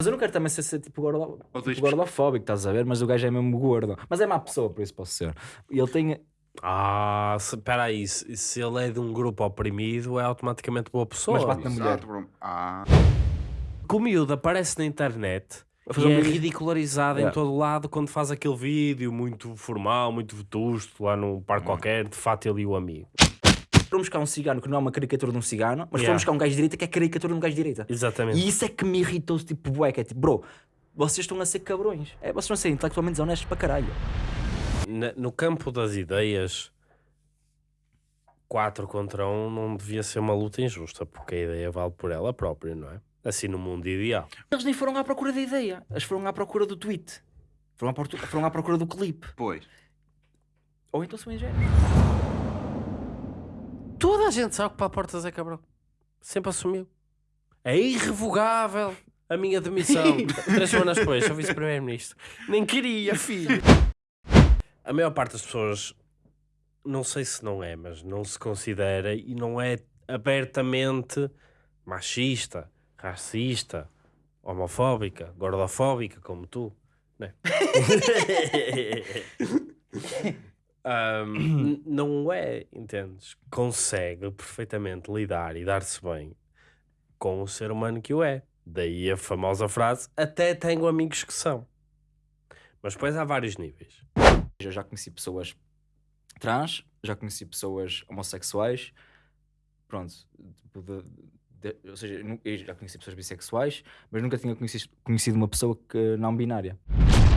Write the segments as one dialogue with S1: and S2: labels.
S1: Mas eu não quero também ser, ser tipo, gordo, tipo gordofóbico, estás a ver? Mas o gajo é mesmo gordo. Mas é má pessoa, por isso posso ser. E ele tem.
S2: Ah, espera aí, se, se ele é de um grupo oprimido, é automaticamente boa pessoa.
S1: Mas bate na mulher.
S3: Exato. Ah,
S2: Que o miúdo aparece na internet e é ridicularizado em
S1: Yeah.
S2: todo lado quando faz aquele vídeo muito formal, muito vetusto, lá num parque qualquer, de fato ele e o amigo.
S1: Foram buscar um cigano que não é uma caricatura de um cigano, mas
S2: Yeah.
S1: foram buscar um gajo de direita que é caricatura de um gajo de direita.
S2: Exatamente.
S1: E isso é que me irritou, tipo, bué, que é tipo, bro, vocês estão a ser cabrões. É, vocês estão a ser intelectualmente desonestos para caralho.
S2: Na- no campo das ideias, 4 contra 1 não devia ser uma luta injusta, porque a ideia vale por ela própria, não é? Assim no mundo ideal.
S1: Eles nem foram à procura da ideia, eles foram à procura do tweet. Foram à, foram à procura do clipe.
S3: pois.
S1: Ou então são ingênuos.
S2: Toda a gente sabe que para portas é cabrão. Sempre assumiu. É irrevogável a minha demissão. Três semanas depois, sou vice-primeiro-ministro. Nem queria, filho. A maior parte das pessoas, não sei se não é, mas não se considera e não é abertamente machista, racista, homofóbica, gordofóbica, como tu. Né? N- não é, entendes? Consegue perfeitamente lidar e dar-se bem com o ser humano que o é. Daí a famosa frase: até tenho amigos que são. Mas depois há vários níveis.
S1: Eu já conheci pessoas trans, já conheci pessoas homossexuais, pronto, tipo de- de- ou seja, eu já conheci pessoas bissexuais, mas nunca tinha conhecido, conhecido uma pessoa que não binária.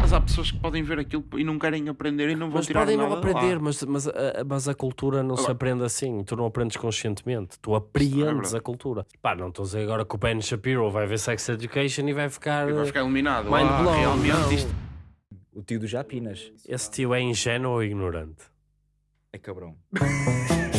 S3: Mas há pessoas que podem ver aquilo e não querem aprender e não vão
S2: Mas
S3: tirar
S2: podem não aprender, mas, mas, a, mas a cultura não se
S3: Agora-
S2: aprende assim. Tu não aprendes conscientemente, tu
S3: é
S2: apreendes
S3: verdade.
S2: a cultura. Pá, não estou a dizer agora que o Ben Shapiro vai ver Sex Education e vai ficar.
S3: E vai ficar iluminado.
S2: Mind
S3: ah,
S2: blown,
S3: realmente isto
S1: O tio do Japinas
S2: Esse tio é ingênuo ou ignorante?
S1: é cabrão.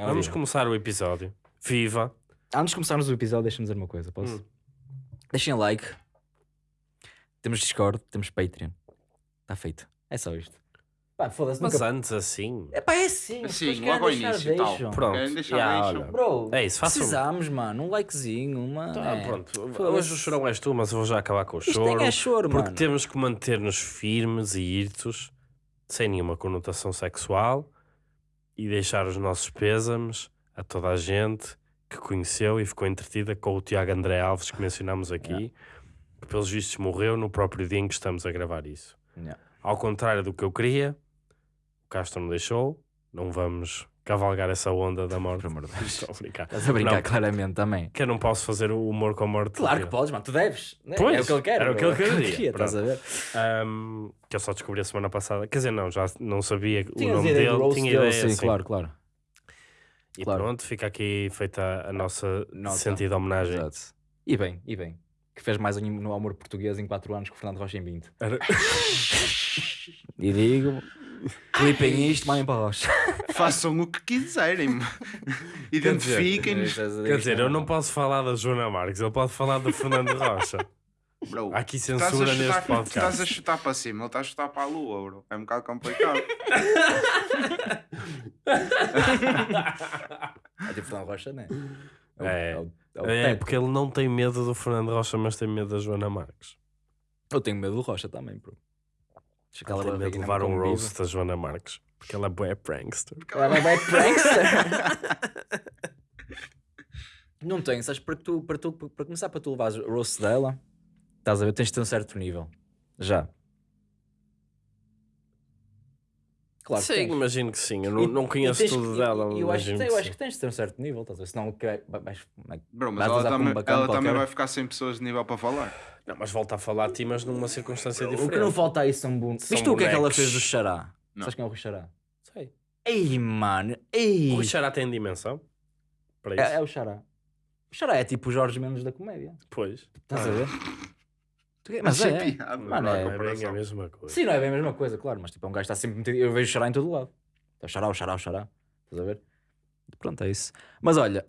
S1: É
S2: Vamos começar o episódio. Viva!
S1: Antes de começarmos o episódio, deixa-me dizer uma coisa, posso?
S2: Hum.
S1: Deixem like. Temos Discord, temos Patreon. Está feito. É só isto. Pá, foda-se,
S2: Mas
S1: nunca...
S2: antes assim.
S1: É pá, é assim. as
S3: Sim, logo ao
S1: deixar,
S3: início e tal.
S2: Pronto.
S3: Querem deixar
S2: Yeah,
S3: deixam.
S2: olha.
S1: Bro,
S2: É isso, façam-
S1: precisamos, mano. Um likezinho, uma...
S2: Tá,
S1: é.
S2: pronto.
S1: Foda-se.
S2: Hoje o chorão és tu, mas eu vou já acabar com o
S1: Isto
S2: choro.
S1: nem é choro,
S2: porque
S1: mano.
S2: temos que manter-nos firmes e irtos, sem nenhuma conotação sexual, e deixar os nossos pêsames a toda a gente que conheceu e ficou entretida com o Tiago André Alves, que mencionámos aqui, que pelos vistos morreu no próprio dia em que estamos a gravar isso.
S1: Yeah.
S2: Ao contrário do que eu queria, o Castro me deixou, não vamos cavalgar essa onda da morte.
S1: Por amor de Deus.
S2: Estou a brincar.
S1: Estás a brincar
S2: Não,
S1: claramente também.
S2: Que eu não posso fazer o humor com a morte.
S1: Claro que podes, mano. Tu deves. né?
S2: Pois,
S1: é o que ele quer.
S2: era o que ele
S1: É
S2: queria,
S1: Estás a ver?
S2: Ahm, que eu só descobri a semana passada. Quer dizer, não, já não sabia o nome dele,
S1: roast
S2: tinha ideia,
S1: sim,
S2: sim.
S1: claro, claro.
S2: E
S1: claro.
S2: pronto, fica aqui feita a nossa
S1: Nota.
S2: sentida homenagem.
S1: Exato. E bem, e bem. Que fez mais um no amor português em 4 anos que o Fernando Rocha em 20.
S2: Era-
S1: E digo, clipem isto, mandem para a Rocha.
S3: Façam o que quiserem. Identifiquem-nos.
S2: Quer dizer, eu não posso falar da Joana Marques, ele pode falar do Fernando Rocha.
S3: Bro,
S2: Há aqui censura
S3: chutar,
S2: neste
S3: estás a
S2: podcast.
S3: chutar para cima, ele está a chutar para a lua, bro. É um bocado complicado.
S1: É tipo Fernando Rocha, não é? o-
S2: É.
S1: o- é o
S2: É,
S1: teto.
S2: porque ele não tem medo do Fernando Rocha, mas tem medo da Joana Marques.
S1: Eu tenho medo do Rocha também, bro.
S2: Ele tem medo de levar um roast da Joana Marques. Porque ela é bué prankster.
S1: Ela vai prankster. não tem, sabes? Para, tu, para, tu, para começar, para tu levares o roast dela, estás a ver, tens de ter um certo nível. Já. Claro que
S2: sim,
S1: tens.
S2: imagino que sim. Eu não,
S1: E-
S2: não conheço tudo
S1: que-
S2: dela.
S1: Eu acho, que eu acho que tens de ter um certo nível, estás a ver? Senão que é- vai- vais- vai-
S3: Bro, mas ela, também, ela também vai ficar sem pessoas de nível para falar.
S2: Não, mas volta a falar a ti, mas numa circunstância
S1: O
S2: diferente.
S1: que não falta aí são bons.
S2: São
S1: Viste tu o que é que ela fez do Xará?
S3: Não.
S1: Sabes quem é o Rui Xará?
S2: Sei.
S1: Ei, mano,
S2: O
S1: ei.
S2: Rui Xará tem dimensão? Para isso?
S1: É, é o Xará. O Xará é tipo o Jorge Mendes da comédia.
S2: Pois.
S1: Estás a ver? Tu-
S3: Mas é
S1: é.
S3: piada,
S1: Mano,
S3: não
S1: é-
S3: é
S2: Não é bem a mesma coisa.
S1: Sim, não é bem a mesma coisa, claro, mas tipo, é um gajo que está sempre metido. Eu vejo o Xará em todo lado. É o Xará, o Xará, o Xará. Estás a ver? Pronto, é isso. Mas olha,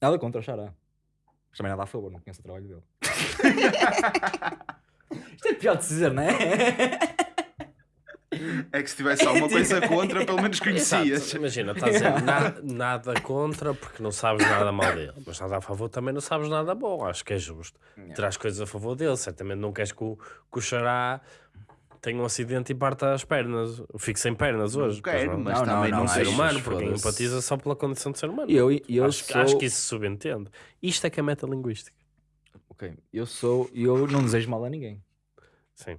S1: Nada contra o Xará. Mas também nada a favor, não conheço o trabalho dele. Isto é pior de se dizer, não é?
S3: É que se tivesse alguma coisa contra, pelo menos conhecias.
S2: Exato. Imagina, estás a dizer na- nada contra porque não sabes nada mal dele, mas nada a favor também não sabes nada bom. Acho que é justo. Terás coisas a favor dele, certamente não queres que o, que o Xará tenha um acidente e parta as pernas, fique sem pernas hoje. pois
S3: quero,
S2: não.
S3: mas
S1: Não, não,
S3: também
S1: não,
S3: não,
S2: um ser humano, porque empatiza só pela condição de ser humano.
S1: Eu, eu
S2: acho,
S1: sou...
S2: acho que isso se subentende. Isto é que é metalinguística.
S1: Ok, eu sou... E eu não desejo mal a ninguém.
S2: Sim.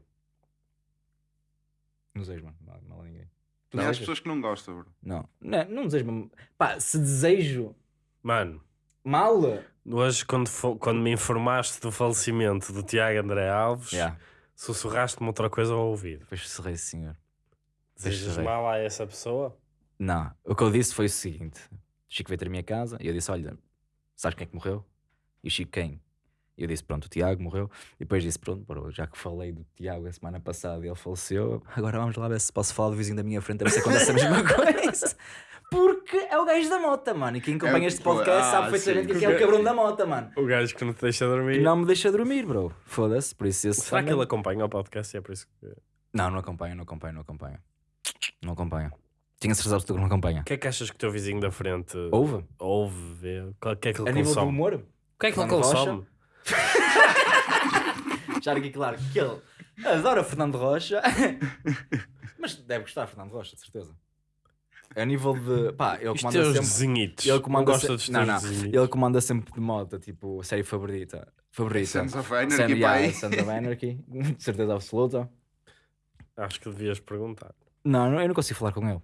S1: Não desejo mal, mal- mal a ninguém. Tu
S3: Não, há pessoas que não gostam, bro.
S1: Não, não, não desejo mal. Pá, se desejo
S2: Mano,
S1: mal...
S2: hoje quando, fo- quando me informaste do falecimento do Tiago André Alves,
S1: Yeah.
S2: sussurraste-me outra coisa ao ouvido.
S1: Depois serrei, senhor.
S2: Desejas mal a essa pessoa?
S1: Não, o que eu disse foi o seguinte: o Chico veio ter a minha casa e eu disse: Olha, sabes quem é que morreu? E o Chico quem? Eu disse: Pronto, o Tiago morreu. E depois disse: Pronto, bro, já que falei do Tiago a semana passada e ele faleceu, agora vamos lá ver se posso falar do vizinho da minha frente a ver se acontece a mesma coisa. Porque é o gajo da mota, mano. E quem acompanha
S3: É,
S1: este podcast
S3: ah,
S1: sabe perfeitamente
S3: sim.
S1: que é o cabrão da mota, mano.
S2: O gajo que não te deixa
S1: Que
S2: dormir.
S1: não me deixa dormir, bro. Foda-se, por isso esse
S2: Será que ele acompanha o podcast? e É por isso que... O
S1: Não, não acompanha, não acompanha, não acompanha. Não acompanha. Tinha certeza absoluta que não acompanha.
S2: que é que achas que o teu vizinho da frente
S1: Ouve?
S2: ouve, vê? O que é que ele
S1: A nível do
S2: consome?
S1: humor?
S2: O que é que ele consome?
S1: Já aqui claro que ele adora Fernando Rocha, mas deve gostar de Fernando Rocha, de certeza. A nível de. Pá, ele
S2: Os
S1: comanda
S2: teus
S1: sempre.
S2: desenhitos.
S1: Ele
S2: não
S1: comanda
S2: gosta
S1: se-
S2: dos
S1: não,
S2: teus
S1: não.
S2: desenhitos.
S1: Ele comanda sempre de moda, tipo, série favorita. Favorita.
S3: Sons of Anarchy,
S1: Sand- yeah. Sons of Anarchy, de certeza absoluta.
S2: Acho que devias perguntar.
S1: Não, não, eu não consigo falar com ele.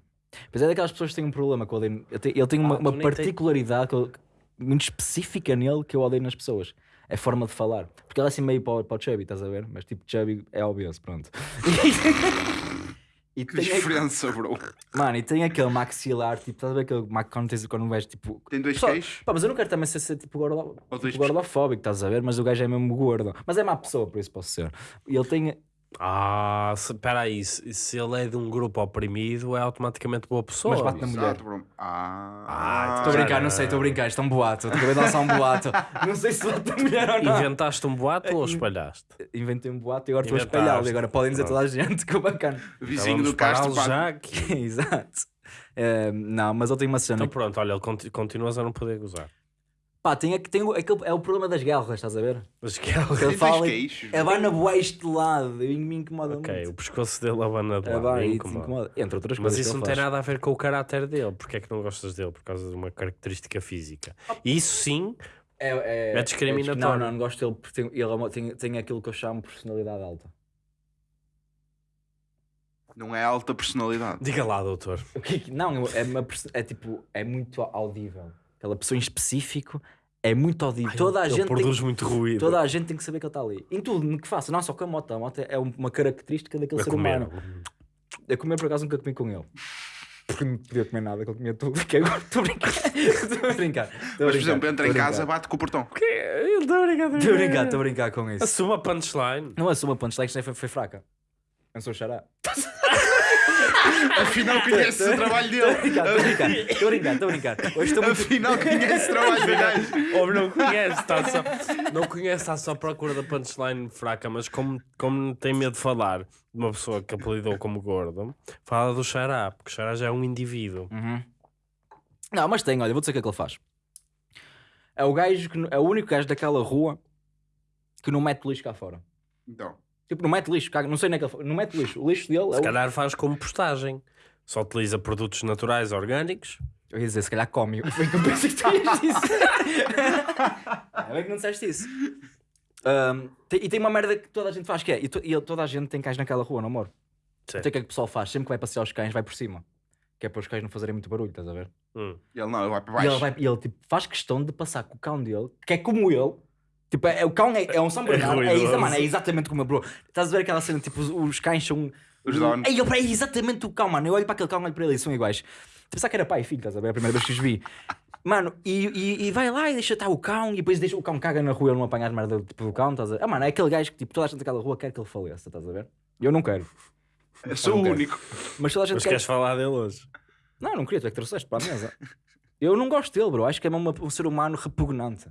S1: Mas é daquelas pessoas que têm um problema com o. Ele tem, ele tem uma,
S2: Ah,
S1: uma particularidade que eu- muito específica nele que eu odeio nas pessoas. É a forma de falar. Porque ele é assim meio para, o- para o Chubby, estás a ver? Mas tipo, Chubby é obeso, pronto. e
S3: Que
S1: tem,
S3: diferença, bro.
S1: mano, e tem aquele maxilar, tipo, estás a ver aquele quando tens quando vais tipo.
S3: Tem dois
S1: Pessoal,
S3: queixos.
S1: Pá, mas eu não quero também ser, ser tipo, gordo, tipo gordofóbico, estás a ver? Mas o gajo é mesmo gordo. Mas é má pessoa, por isso posso ser. E ele tem.
S2: Ah, se- espera aí. Se, se ele é de um grupo oprimido, é automaticamente boa pessoa.
S1: Mas bate na mulher.
S3: Exato, bro. Ah,
S2: Ah,
S1: Estou a brincar, não sei, estou a brincar. Isto é um boato. Acabei de lançar um boato. Não sei se bate na mulher ou não.
S2: Inventaste um boato ou espalhaste?
S1: Inventei um boato e agora estou a espalhá-lo. E agora podem dizer
S2: Pronto.
S1: toda a gente que é bacana.
S3: Vizinho do Castro,
S2: já aqui.
S1: Exato. Eh, não, mas ele tem uma cena.
S2: Então pronto, olha, ele conti- continuas a não poder gozar.
S1: Pá, tem, tem o- aquele, é o problema das guerras, estás a ver?
S2: Mas que ele...
S1: Que fala.
S3: queixos.
S1: É vai na boa este lado. E me incomoda
S2: Ok,
S1: muito.
S2: o pescoço dele abana de
S1: É
S2: lado.
S1: vai,
S2: me incomoda.
S1: incomoda. Entre outras
S2: Mas
S1: coisas.
S2: isso
S1: que
S2: não tem
S1: faz.
S2: nada a ver com o caráter dele. Porque é que não gostas dele? Por causa de uma característica física. E isso sim,
S1: É, é,
S2: É discriminatório.
S1: não, não, não gosto dele porque tem, ele é tem, tem aquilo que eu chamo de personalidade alta.
S3: Não é alta personalidade.
S2: diga lá, doutor.
S1: O que é que- Não, é, uma, é tipo, é muito audível. Aquela pessoa em específico é muito audível. toda, a
S2: ele
S1: gente tem,
S2: produz muito ruído.
S1: toda a gente tem que saber que ele está ali. Em tudo, no que faça. Não só com a moto. A moto é uma característica daquele
S2: a
S1: ser
S2: comer.
S1: humano. A comer, por acaso, nunca comi com ele. Porque não podia comer nada, que ele comia tudo. Que agora estou a brincar. Estou a brincar. Estou
S3: Mas, por exemplo, entra em
S1: estou
S3: casa, bate com o portão.
S2: Está a brincar.
S1: Estou a brincar, estou a brincar com isso.
S2: Assuma a punchline.
S1: Não assuma punchline, isto foi, foi fraca. Eu sou o xará.
S3: Afinal, conhece o trabalho dele.
S1: estou a brincar. Estou a brincar, estou a brincar. Hoje estou muito...
S3: Afinal, conhece o trabalho do gajo.
S2: Ou não conhece, está só, não conhece, está só à procura da punchline fraca, mas como, como tem medo de falar de uma pessoa que apelidou como gordo, fala do xará, porque o xará já é um indivíduo.
S1: Uhum. Não, mas tem, olha, vou dizer o que é que ele faz. É o gajo que é o único gajo daquela rua que não mete lixo cá fora.
S3: Então,
S1: Tipo, não mete lixo, caga- não sei nem que ele não mete lixo. O lixo dele é
S2: Se
S1: o...
S2: calhar faz como postagem, só utiliza produtos naturais orgânicos.
S1: Eu ia dizer, se calhar come. Foi que eu pensei que tu ias dizer. É bem que não disseste isso. Ahm, tem- e tem uma merda que toda a gente faz que é, e, to- e toda a gente tem cães naquela rua, não amor?
S2: Sim.
S1: Então o que é que o pessoal faz? Sempre que vai passear os cães, vai por cima. Que é para os cães não fazerem muito barulho, estás a ver?
S2: Hum.
S3: ele não, ele vai para
S1: E ele,
S3: baixo.
S1: vai, e ele tipo, faz questão de passar com o cão dele, que é como ele. Tipo, é, é- o cão é, é um São Bernardo. É, exa-
S2: ruidoso.
S1: mano, é exatamente como eu, bro. Estás a ver aquela cena, tipo, os, os cães são.
S3: Os donos.
S1: É, é exatamente o cão, mano. Eu olho para aquele cão, olho para ele e são iguais. Pensar que era pai e filho, estás a ver? É a primeira vez que os vi. Mano, e, e, e vai lá e deixa estar o cão e depois deixa o cão caga na rua, ele não apanha as merda tipo, do cão, estás a ver? Ah, mano, é aquele gajo que tipo, toda a gente daquela rua quer que ele faleça, estás a ver? Eu não quero.
S3: Eu sou o
S1: Ok.
S3: único.
S1: Mas toda a gente
S2: Mas
S1: quer.
S2: queres falar dele hoje?
S1: Não, não queria, tu é que trouxeste para a mesa. Eu não gosto dele, bro. Acho que é uma- um ser humano repugnante.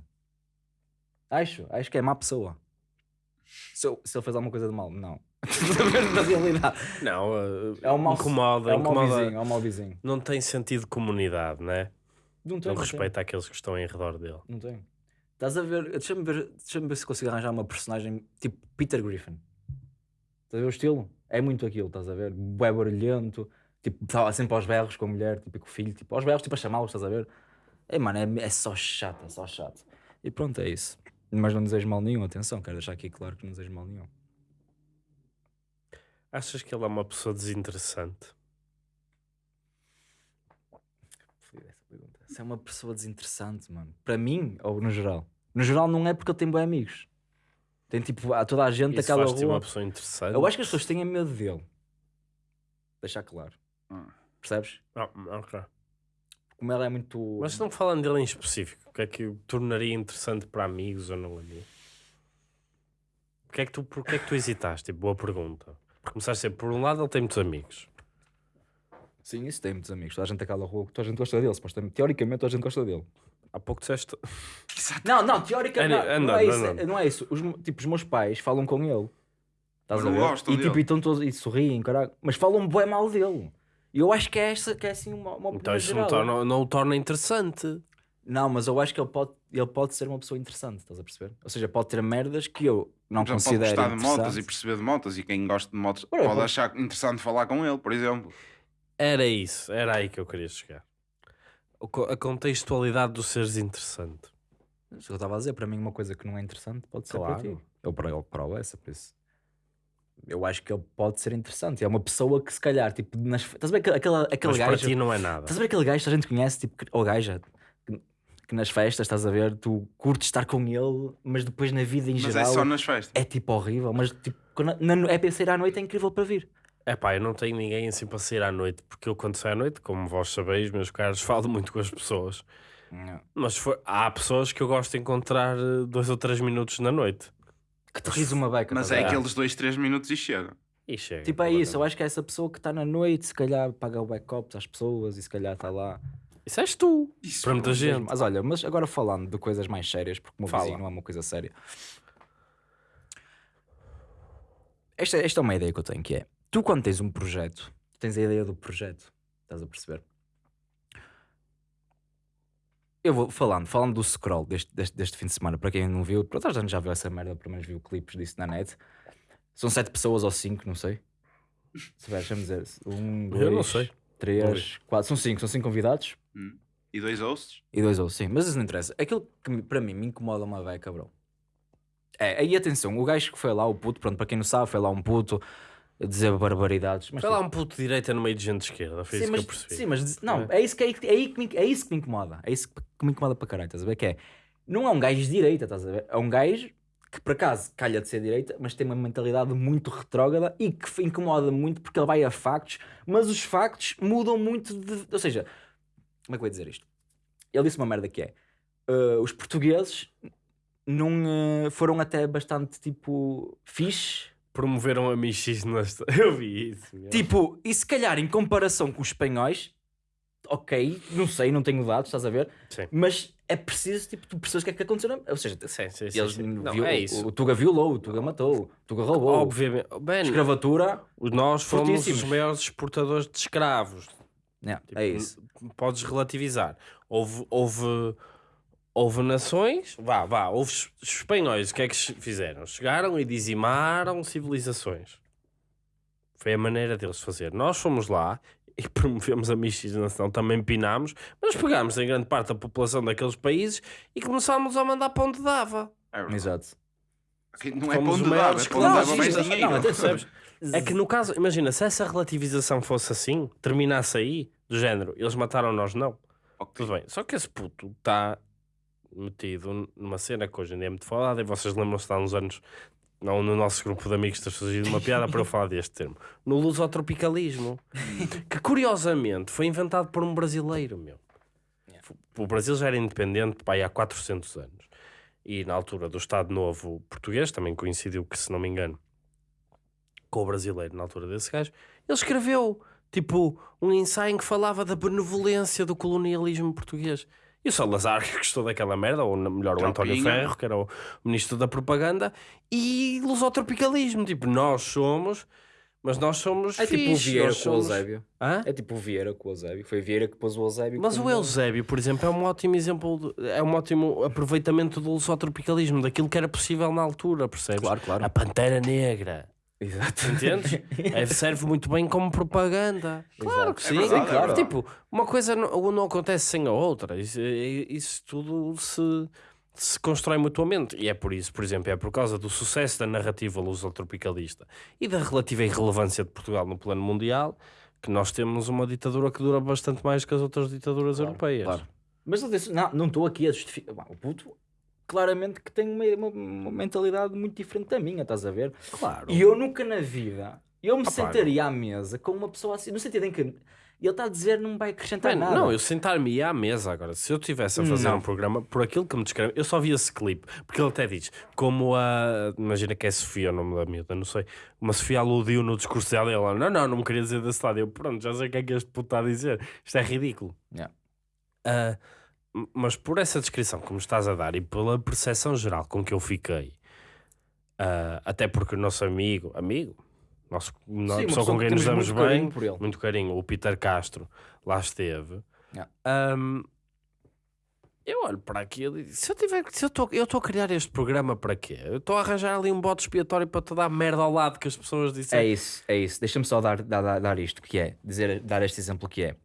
S1: Acho, acho que é má pessoa. Se, eu- se ele fez alguma coisa de mal, não. Na realidade.
S2: Não, uh,
S1: É um mau,
S2: incomoda,
S1: é um
S2: incomoda.
S1: vizinho, é um mau vizinho.
S2: Não tem sentido de comunidade, né?
S1: Não tem,
S2: Não respeita aqueles que estão em redor dele.
S1: Não tem. Estás a ver? Deixa-me ver, deixa ver se consigo arranjar uma personagem tipo Peter Griffin. Estás a ver o estilo? É muito aquilo, estás a ver? Bué barulhento, tipo, estava sempre aos berros com a mulher, tipo, e com o filho, tipo, aos berros, tipo, a chamá-los, estás a ver? É, mano, é, é só chato, é só chato. E pronto, é isso. Mas não desejo mal nenhum, atenção, quero deixar aqui claro que não desejo mal nenhum.
S2: Achas que ele é uma pessoa desinteressante?
S1: Fodida essa pergunta. Se é uma pessoa desinteressante, mano. Para mim, ou no geral? No geral não é porque ele tem bons amigos. Tem tipo, há toda a gente
S2: Isso
S1: daquela rua.
S2: uma pessoa interessante?
S1: Eu acho que as pessoas têm medo dele. Deixar claro.
S3: Ah.
S1: Percebes?
S2: Ah, ok.
S1: Como ela é muito.
S2: Mas não falando dele em específico, o que é que o tornaria interessante para amigos ou não amigos? Porquê é que tu, porquê é que tu hesitaste? Tipo, boa pergunta. Começaste a dizer, por um lado, ele tem muitos amigos.
S1: Sim, isso tem muitos amigos. Toda a gente daquela rua, toda a gente gosta dele. Supostamente, teoricamente, toda a gente gosta dele.
S2: Há pouco disseste.
S1: Não, não, teoricamente. Não, não, é isso,
S2: anda.
S1: não é isso. Os, tipo, os meus pais falam com ele. Estás
S3: Mas
S1: a
S3: não
S1: ver?
S3: gostam
S1: e tipo,
S3: dele.
S1: e todos e sorriem, caralho. Mas falam bem mal dele. E eu acho que é, essa, que é assim uma, uma
S2: Então
S1: opinião
S2: isso não,
S1: geral.
S2: torna, não o torna interessante.
S1: Não, mas eu acho que ele pode, ele pode ser uma pessoa interessante, estás a perceber? Ou seja, pode ter merdas que eu não
S3: Já pode
S1: considero
S3: gostar de motas e perceber de motas e quem gosta de motas
S1: Ora,
S3: pode
S1: pode-
S3: achar interessante falar com ele, por exemplo.
S2: Era isso, era aí que eu queria chegar. A contextualidade dos seres interessante.
S1: Isso que eu estava a dizer, para mim uma coisa que não é interessante pode ser para
S2: Claro.
S1: ti. Eu para ele, para o essa, por isso. Eu acho que ele pode ser interessante. É uma pessoa que se calhar, tipo, nas... estás a ver aquele, aquele,
S2: Mas para
S1: gajo...
S2: ti não é nada.
S1: Estás a ver aquele gajo que a gente conhece, tipo, que- ou gaja, que, nas festas, estás a ver, tu curtes estar com ele, mas depois na vida em
S3: Mas
S1: geral
S3: é só nas festas.
S1: é tipo horrível, mas tipo, quando, na, é para sair à noite é incrível para vir.
S2: É pá, eu não tenho ninguém assim para sair à noite, porque eu quando saio à noite, como vós sabeis, meus caros, falo muito com as pessoas. Mas for- há pessoas que eu gosto de encontrar eh, dois ou três minutos na noite.
S1: Que te ris uma beca.
S3: Mas
S1: a
S3: é
S1: ver?
S3: aqueles dois, três minutos e chega.
S2: E chega.
S1: Tipo, é isso. Eu acho que é essa pessoa que está na noite, se calhar paga o backup às pessoas e se calhar está lá.
S2: Isso és tu.
S3: Isso,
S2: Para muita
S3: pô.
S2: gente.
S1: Mas olha, mas agora falando de coisas mais sérias, porque o meu
S2: Fala.
S1: vizinho não é uma coisa séria. Esta, esta é uma ideia que eu tenho que é: tu, quando tens um projeto, tens a ideia do projeto, estás a perceber? Eu vou falando, falando do scroll deste, deste, deste fim de semana, para quem não viu, para toda a gente já viu essa merda, pelo menos viu clipes disso na net. São sete pessoas ou cinco, não sei. Se vai, deixa-me dizer. Um, dois,
S2: Eu não sei.
S1: Três, quatro. São cinco, são cinco convidados.
S3: E dois hosts?
S1: E dois ou sim, mas isso não interessa. Aquilo que para mim me incomoda uma beca, bro. É, aí atenção, o gajo que foi lá, o puto, pronto, para quem não sabe, foi lá um puto dizer barbaridades. Mas,
S2: lá
S1: tipo,
S2: um puto de direita no meio de gente de esquerda, foi
S1: sim,
S2: isso
S1: mas,
S2: que eu percebi.
S1: sim, mas não, é, isso que, é, é, aí que me, é isso que me incomoda. É isso que me incomoda para caralho, estás a ver? Que é, não é um gajo de direita, estás a ver? É um gajo que por acaso calha de ser direita, mas tem uma mentalidade muito retrógrada e que incomoda muito porque ele vai a factos, mas os factos mudam muito de. Ou seja, como é que eu ia dizer isto? Ele disse uma merda que é: uh, os portugueses não uh, foram até bastante tipo fixe.
S2: Promoveram a Michis nesta. Eu vi isso. meu.
S1: Tipo, e se calhar em comparação com os espanhóis, ok, não sei, não tenho dados, estás a ver?
S2: Sim.
S1: Mas é preciso, tipo, tu percebes o que é que aconteceu. na- Ou seja,
S2: Sim, sim, sim,
S1: eles
S2: sim. Não, é isso.
S1: O, o Tuga violou, o Tuga matou, o Tuga roubou.
S2: Obviamente. Ben,
S1: Escravatura,
S2: nós fomos os maiores exportadores de escravos.
S1: é,
S2: Tipo,
S1: é isso.
S2: Podes relativizar. Houve, houve, houve nações, vá, vá, houve espanhóis, o que é que fizeram? Chegaram e dizimaram civilizações. Foi a maneira deles fazer. Nós fomos lá e promovemos a miscigenação, também pinámos, mas pegámos em grande parte da população daqueles países e começámos a mandar para onde dava.
S3: É verdade.
S1: Exato.
S3: Que Não é
S2: Fomos
S3: para onde
S2: os
S3: dá,
S2: maiores
S3: é para onde
S2: escravos.
S3: leva mais dinheiro.
S1: Não?
S2: É que no caso, imagina, se essa relativização fosse assim, terminasse aí, do género, eles mataram nós, não.
S3: Ok.
S2: Tudo bem. Só que esse puto está metido numa cena que hoje em dia é muito falada e vocês lembram-se há uns anos, não no nosso grupo de amigos, ter surgido uma piada para eu falar deste termo. No lusotropicalismo. que curiosamente foi inventado por um brasileiro, meu. O Brasil já era independente pá, há 400 anos. E na altura do Estado Novo português, também coincidiu que, se não me engano, com o brasileiro na altura desse gajo, ele escreveu tipo um ensaio em que falava da benevolência do colonialismo português. E o Salazar, que gostou daquela merda, ou melhor, o António
S3: Tropinha.
S2: Ferro, que era o ministro da propaganda, e lusotropicalismo. Tipo, nós somos, mas nós somos
S1: É tipo o
S2: fixe,
S1: Vieira com o
S2: somos-
S1: Eusébio.
S2: Hã?
S1: É tipo o Vieira com o Eusébio. Foi o Vieira que pôs o Eusébio.
S2: Mas o Eusébio, por exemplo, é um ótimo exemplo, de- é um ótimo aproveitamento do lusotropicalismo, daquilo que era possível na altura, percebes?
S1: Claro, claro.
S2: A Pantera Negra.
S1: Exato.
S2: Entendes? É, serve muito bem como propaganda. Claro que
S3: É
S2: sim.
S3: verdade, é
S2: claro.
S3: verdade.
S2: Tipo, uma coisa não, não acontece sem a outra. Isso, isso tudo se, se constrói mutuamente. E é por isso, por exemplo, é por causa do sucesso da narrativa lusotropicalista e da relativa irrelevância de Portugal no plano mundial que nós temos uma ditadura que dura bastante mais que as outras ditaduras europeias.
S1: Claro. Mas não estou aqui a justificar. O puto, claramente que tem uma, uma- mentalidade muito diferente da minha, estás a ver?
S2: Claro.
S1: E eu nunca na vida, eu me
S2: Opa,
S1: sentaria à mesa com uma pessoa assim, no sentido em que ele está a dizer não vai acrescentar nada.
S2: não, eu sentar-me à mesa agora. Se eu estivesse a fazer
S1: Não.
S2: um programa, por aquilo que me descreve, eu só vi esse clipe, porque ele até diz, como a. Imagina que é Sofia o nome da miúda, não sei. Uma Sofia aludiu no discurso dela e ela, não, não, não me queria dizer desse lado. Eu, pronto, já sei o que é que este puto está a dizer. Isto é ridículo.
S1: Yeah.
S2: Ah, m- mas por essa descrição que me estás a dar e pela percepção geral com que eu fiquei, ah, até porque o nosso amigo, amigo, nosso,
S1: Sim,
S2: a
S1: uma
S2: pessoa com
S1: que
S2: quem nos damos
S1: muito carinho
S2: bem,
S1: por ele.
S2: muito carinho, o Peter Castro, lá esteve.
S1: Yeah.
S2: Ahm, eu olho para aquilo e se eu tiver se eu estou eu estou a criar este programa para quê? Eu estou a arranjar ali um bote expiatório para te dar merda ao lado que as pessoas
S1: É
S2: disseram.
S1: isso, é isso. Deixa-me só dar, dar, dar- dar isto, que é, dizer, dar este exemplo que é.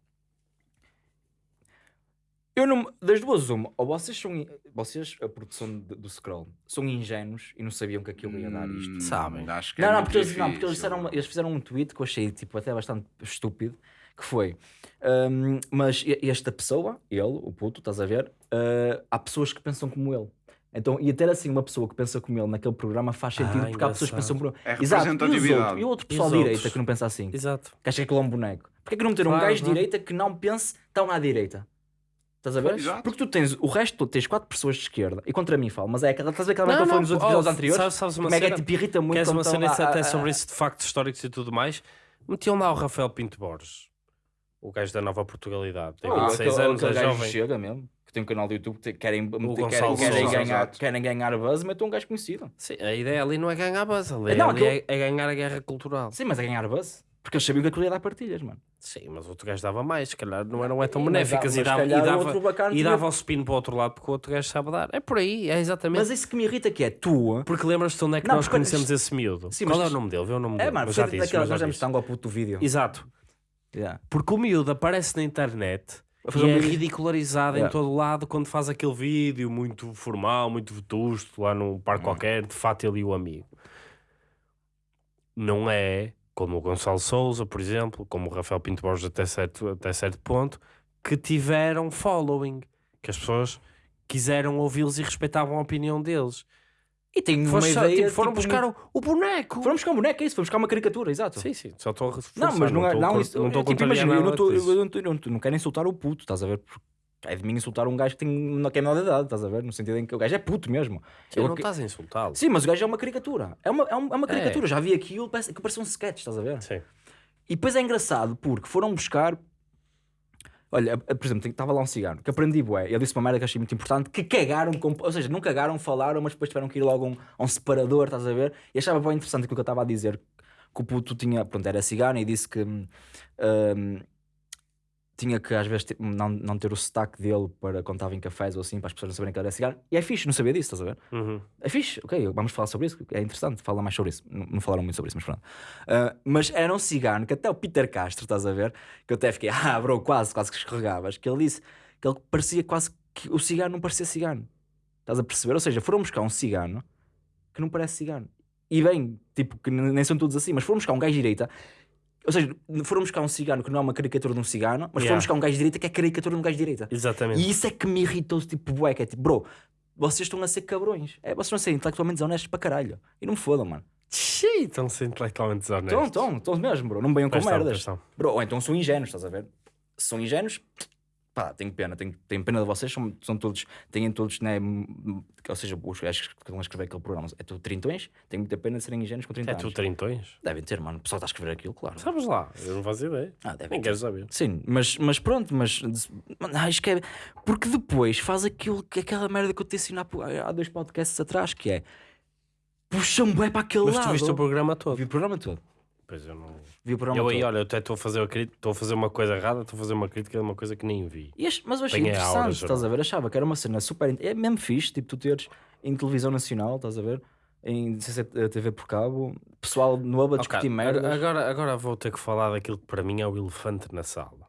S1: Eu não, das duas uma, ou vocês são, vocês, a produção de- do Scroll, são ingênuos e não sabiam que aquilo ia dar isto.
S3: Hum,
S2: sabem?
S3: Acho que
S1: Não,
S3: é
S1: não,
S3: muito
S1: porque, eles, não, porque eles,
S3: difícil.
S1: disseram, eles fizeram um tweet que eu achei tipo, até bastante estúpido, que foi, hum, mas e- esta pessoa, ele, o puto, estás a ver, uh, há pessoas que pensam como ele. Então, e ter assim uma pessoa que pensa como ele naquele programa faz sentido,
S2: Ah,
S1: porque há pessoas que pensam
S2: engraçado.
S1: como ele.
S3: É
S1: Exato, e, os
S3: representatividade.
S1: outros, e o outro pessoal de direita que não pensa assim,
S2: Exato.
S1: que acha que ele é um boneco. Porquê que não meter um
S2: Claro,
S1: gajo de
S2: claro.
S1: direita que não pense tão à direita? Estás a ver?
S3: Exato.
S1: Porque tu tens o resto, todo, tens quatro pessoas de esquerda e contra mim falo, mas é aquela, estás a ver aquela
S2: Não,
S1: que eu falei
S2: não,
S1: nos outros
S2: oh,
S1: episódios anteriores?
S2: sabes- sabes uma
S1: Como é que é tipo irrita muito
S2: Queres uma cena
S1: lá
S2: até sobre isso de factos históricos e tudo mais? Metiam lá o Rafael Pinto Borges, o gajo da Nova Portugalidade. Tem
S1: Oh,
S2: 26
S1: aquele-
S2: anos, é jovem.
S1: chega mesmo. Que tem um canal do YouTube que querem, querem, querem, ganhar, querem ganhar buzz, metam um gajo conhecido.
S2: Sim, a ideia ali não é ganhar buzz,
S1: Não,
S2: ali
S1: aquilo-
S2: é, é ganhar a guerra cultural.
S1: Sim, mas é ganhar buzz. Porque eles sabiam que aquilo ia dar partilhas, mano.
S2: Sim, mas o outro gajo dava mais, se calhar não eram é tão benéficas e dava, e
S1: o
S2: dava, e dava o spin para o outro lado porque o outro gajo sabe dar. É por aí, é exatamente.
S1: Mas isso que me irrita que é tu.
S2: Porque lembras-te onde é que
S1: Não,
S2: nós conhecemos esse miúdo?
S1: Sim,
S2: Qual
S1: mas-
S2: é o nome dele? Vê o nome
S1: É,
S2: dele.
S1: mano,
S2: mas já disse,
S1: daquelas nós demos tango ao puto do vídeo.
S2: Exato.
S1: Yeah.
S2: Porque o miúdo aparece na internet e é ridicularizado em
S1: Yeah.
S2: todo lado quando faz aquele vídeo muito formal, muito vetusto, lá num parque
S1: Hum.
S2: qualquer, de fato ele e o amigo. Não é como o Gonçalo Souza, por exemplo, como o Rafael Pinto Borges até certo, até certo ponto, que tiveram following, que as pessoas quiseram ouvi-los e respeitavam a opinião deles.
S1: E tem uma
S2: só-
S1: ideia.
S2: tipo, foram
S1: tipo,
S2: buscar
S1: muito-
S2: o, boneco.
S1: Foram buscar um boneco, é isso. Foram buscar uma caricatura, exato.
S2: Sim, sim, só estou a reforçar.
S1: Não, mas não, é.
S2: estou a
S1: Não, isso,
S2: não estou a
S1: é, tipo, imagina, não, tô, eu, não, tô- eu não, não quero insultar o puto, estás a ver? Porque é de mim insultar um gajo que tem que é menor de idade, estás a ver? No sentido em que o gajo é puto mesmo.
S2: Sim,
S1: Eu
S2: não estás a insultá-lo.
S1: Sim, mas o gajo é uma caricatura. É uma, é uma, é uma caricatura. Já vi aquilo, parece, que parece um sketch, estás a ver?
S2: Sim.
S1: E depois é engraçado porque foram buscar. Olha, a- por exemplo, estava lá um cigano que aprendi, bué. Ele disse uma merda que achei muito importante: que cagaram, com, ou seja, não cagaram, falaram, mas depois tiveram que ir logo a um, um separador, estás a ver? E achava bem interessante aquilo que eu estava a dizer: que o puto tinha, pronto, era cigano e disse que hum, hum, tinha que às vezes não, não ter o sotaque dele para quando estava em cafés ou assim, para as pessoas não saberem que ele era cigano. E é fixe, não sabia disso, estás a ver?
S2: Uhum.
S1: É fixe, ok, vamos falar sobre isso, é interessante, fala mais sobre isso. Não, não falaram muito sobre isso, mas pronto. Ah, mas era um cigano que até o Peter Castro, estás a ver? Que eu até fiquei, ah, bro, quase, quase que escorregavas. Que ele disse que ele parecia quase que o cigano não parecia cigano. Estás a perceber? Ou seja, foram buscar um cigano que não parece cigano. E bem, tipo, que nem são todos assim, mas foram buscar um gajo direita. Ou seja, foram buscar um cigano que não é uma caricatura de um cigano, mas
S2: Yeah.
S1: foram buscar um gajo de direita que é caricatura de um gajo de direita.
S2: Exatamente.
S1: E isso é que me irritou, tipo, bué, que é tipo, bro, vocês estão a ser cabrões. É, vocês estão a ser intelectualmente desonestos para caralho. E não me fodam, mano.
S2: Xiii, estão a ser intelectualmente
S1: Estão,
S2: desonestos.
S1: estão, estão mesmo, bro. Não venham com
S2: Pois estão,
S1: merdas.
S2: estão.
S1: Bro, ou então são ingênuos, estás a ver? São ingênuos, pá, tenho pena, tenho, tenho pena de vocês, são, são todos, têm todos, né, ou seja, os gajos que estão a escrever aquele programa, é tudo trintões, tenho muita pena de serem ingênuos com 30
S2: É
S1: anos.
S2: tu trintões?
S1: Devem ter, mano, o pessoal está a escrever aquilo, claro.
S2: Sabes lá, eu não faço ideia.
S1: Ah, devem
S2: Nem
S1: ter.
S2: quero saber.
S1: Sim, mas, mas pronto, mas mano, acho que é porque depois faz aquilo, aquela merda que eu te ensino há, há dois podcasts atrás, que é puxam bem para aquele
S2: Mas
S1: lado.
S2: tu viste o programa todo.
S1: Vi o programa todo.
S2: Pois eu não.
S1: Vi o programa
S2: Eu aí,
S1: todo.
S2: olha, eu até estou a fazer a crítica, estou a fazer uma coisa errada, estou a fazer uma crítica de uma coisa que nem vi.
S1: E ach- mas eu achei
S2: a
S1: interessante,
S2: aura,
S1: estás a ver? Achava que era uma cena super. É mesmo fixe, tipo, tu teres em televisão nacional, estás a ver? Em CC TV por cabo, pessoal novo a discutir merda.
S2: Agora, agora vou ter que falar daquilo que para mim é o elefante na sala.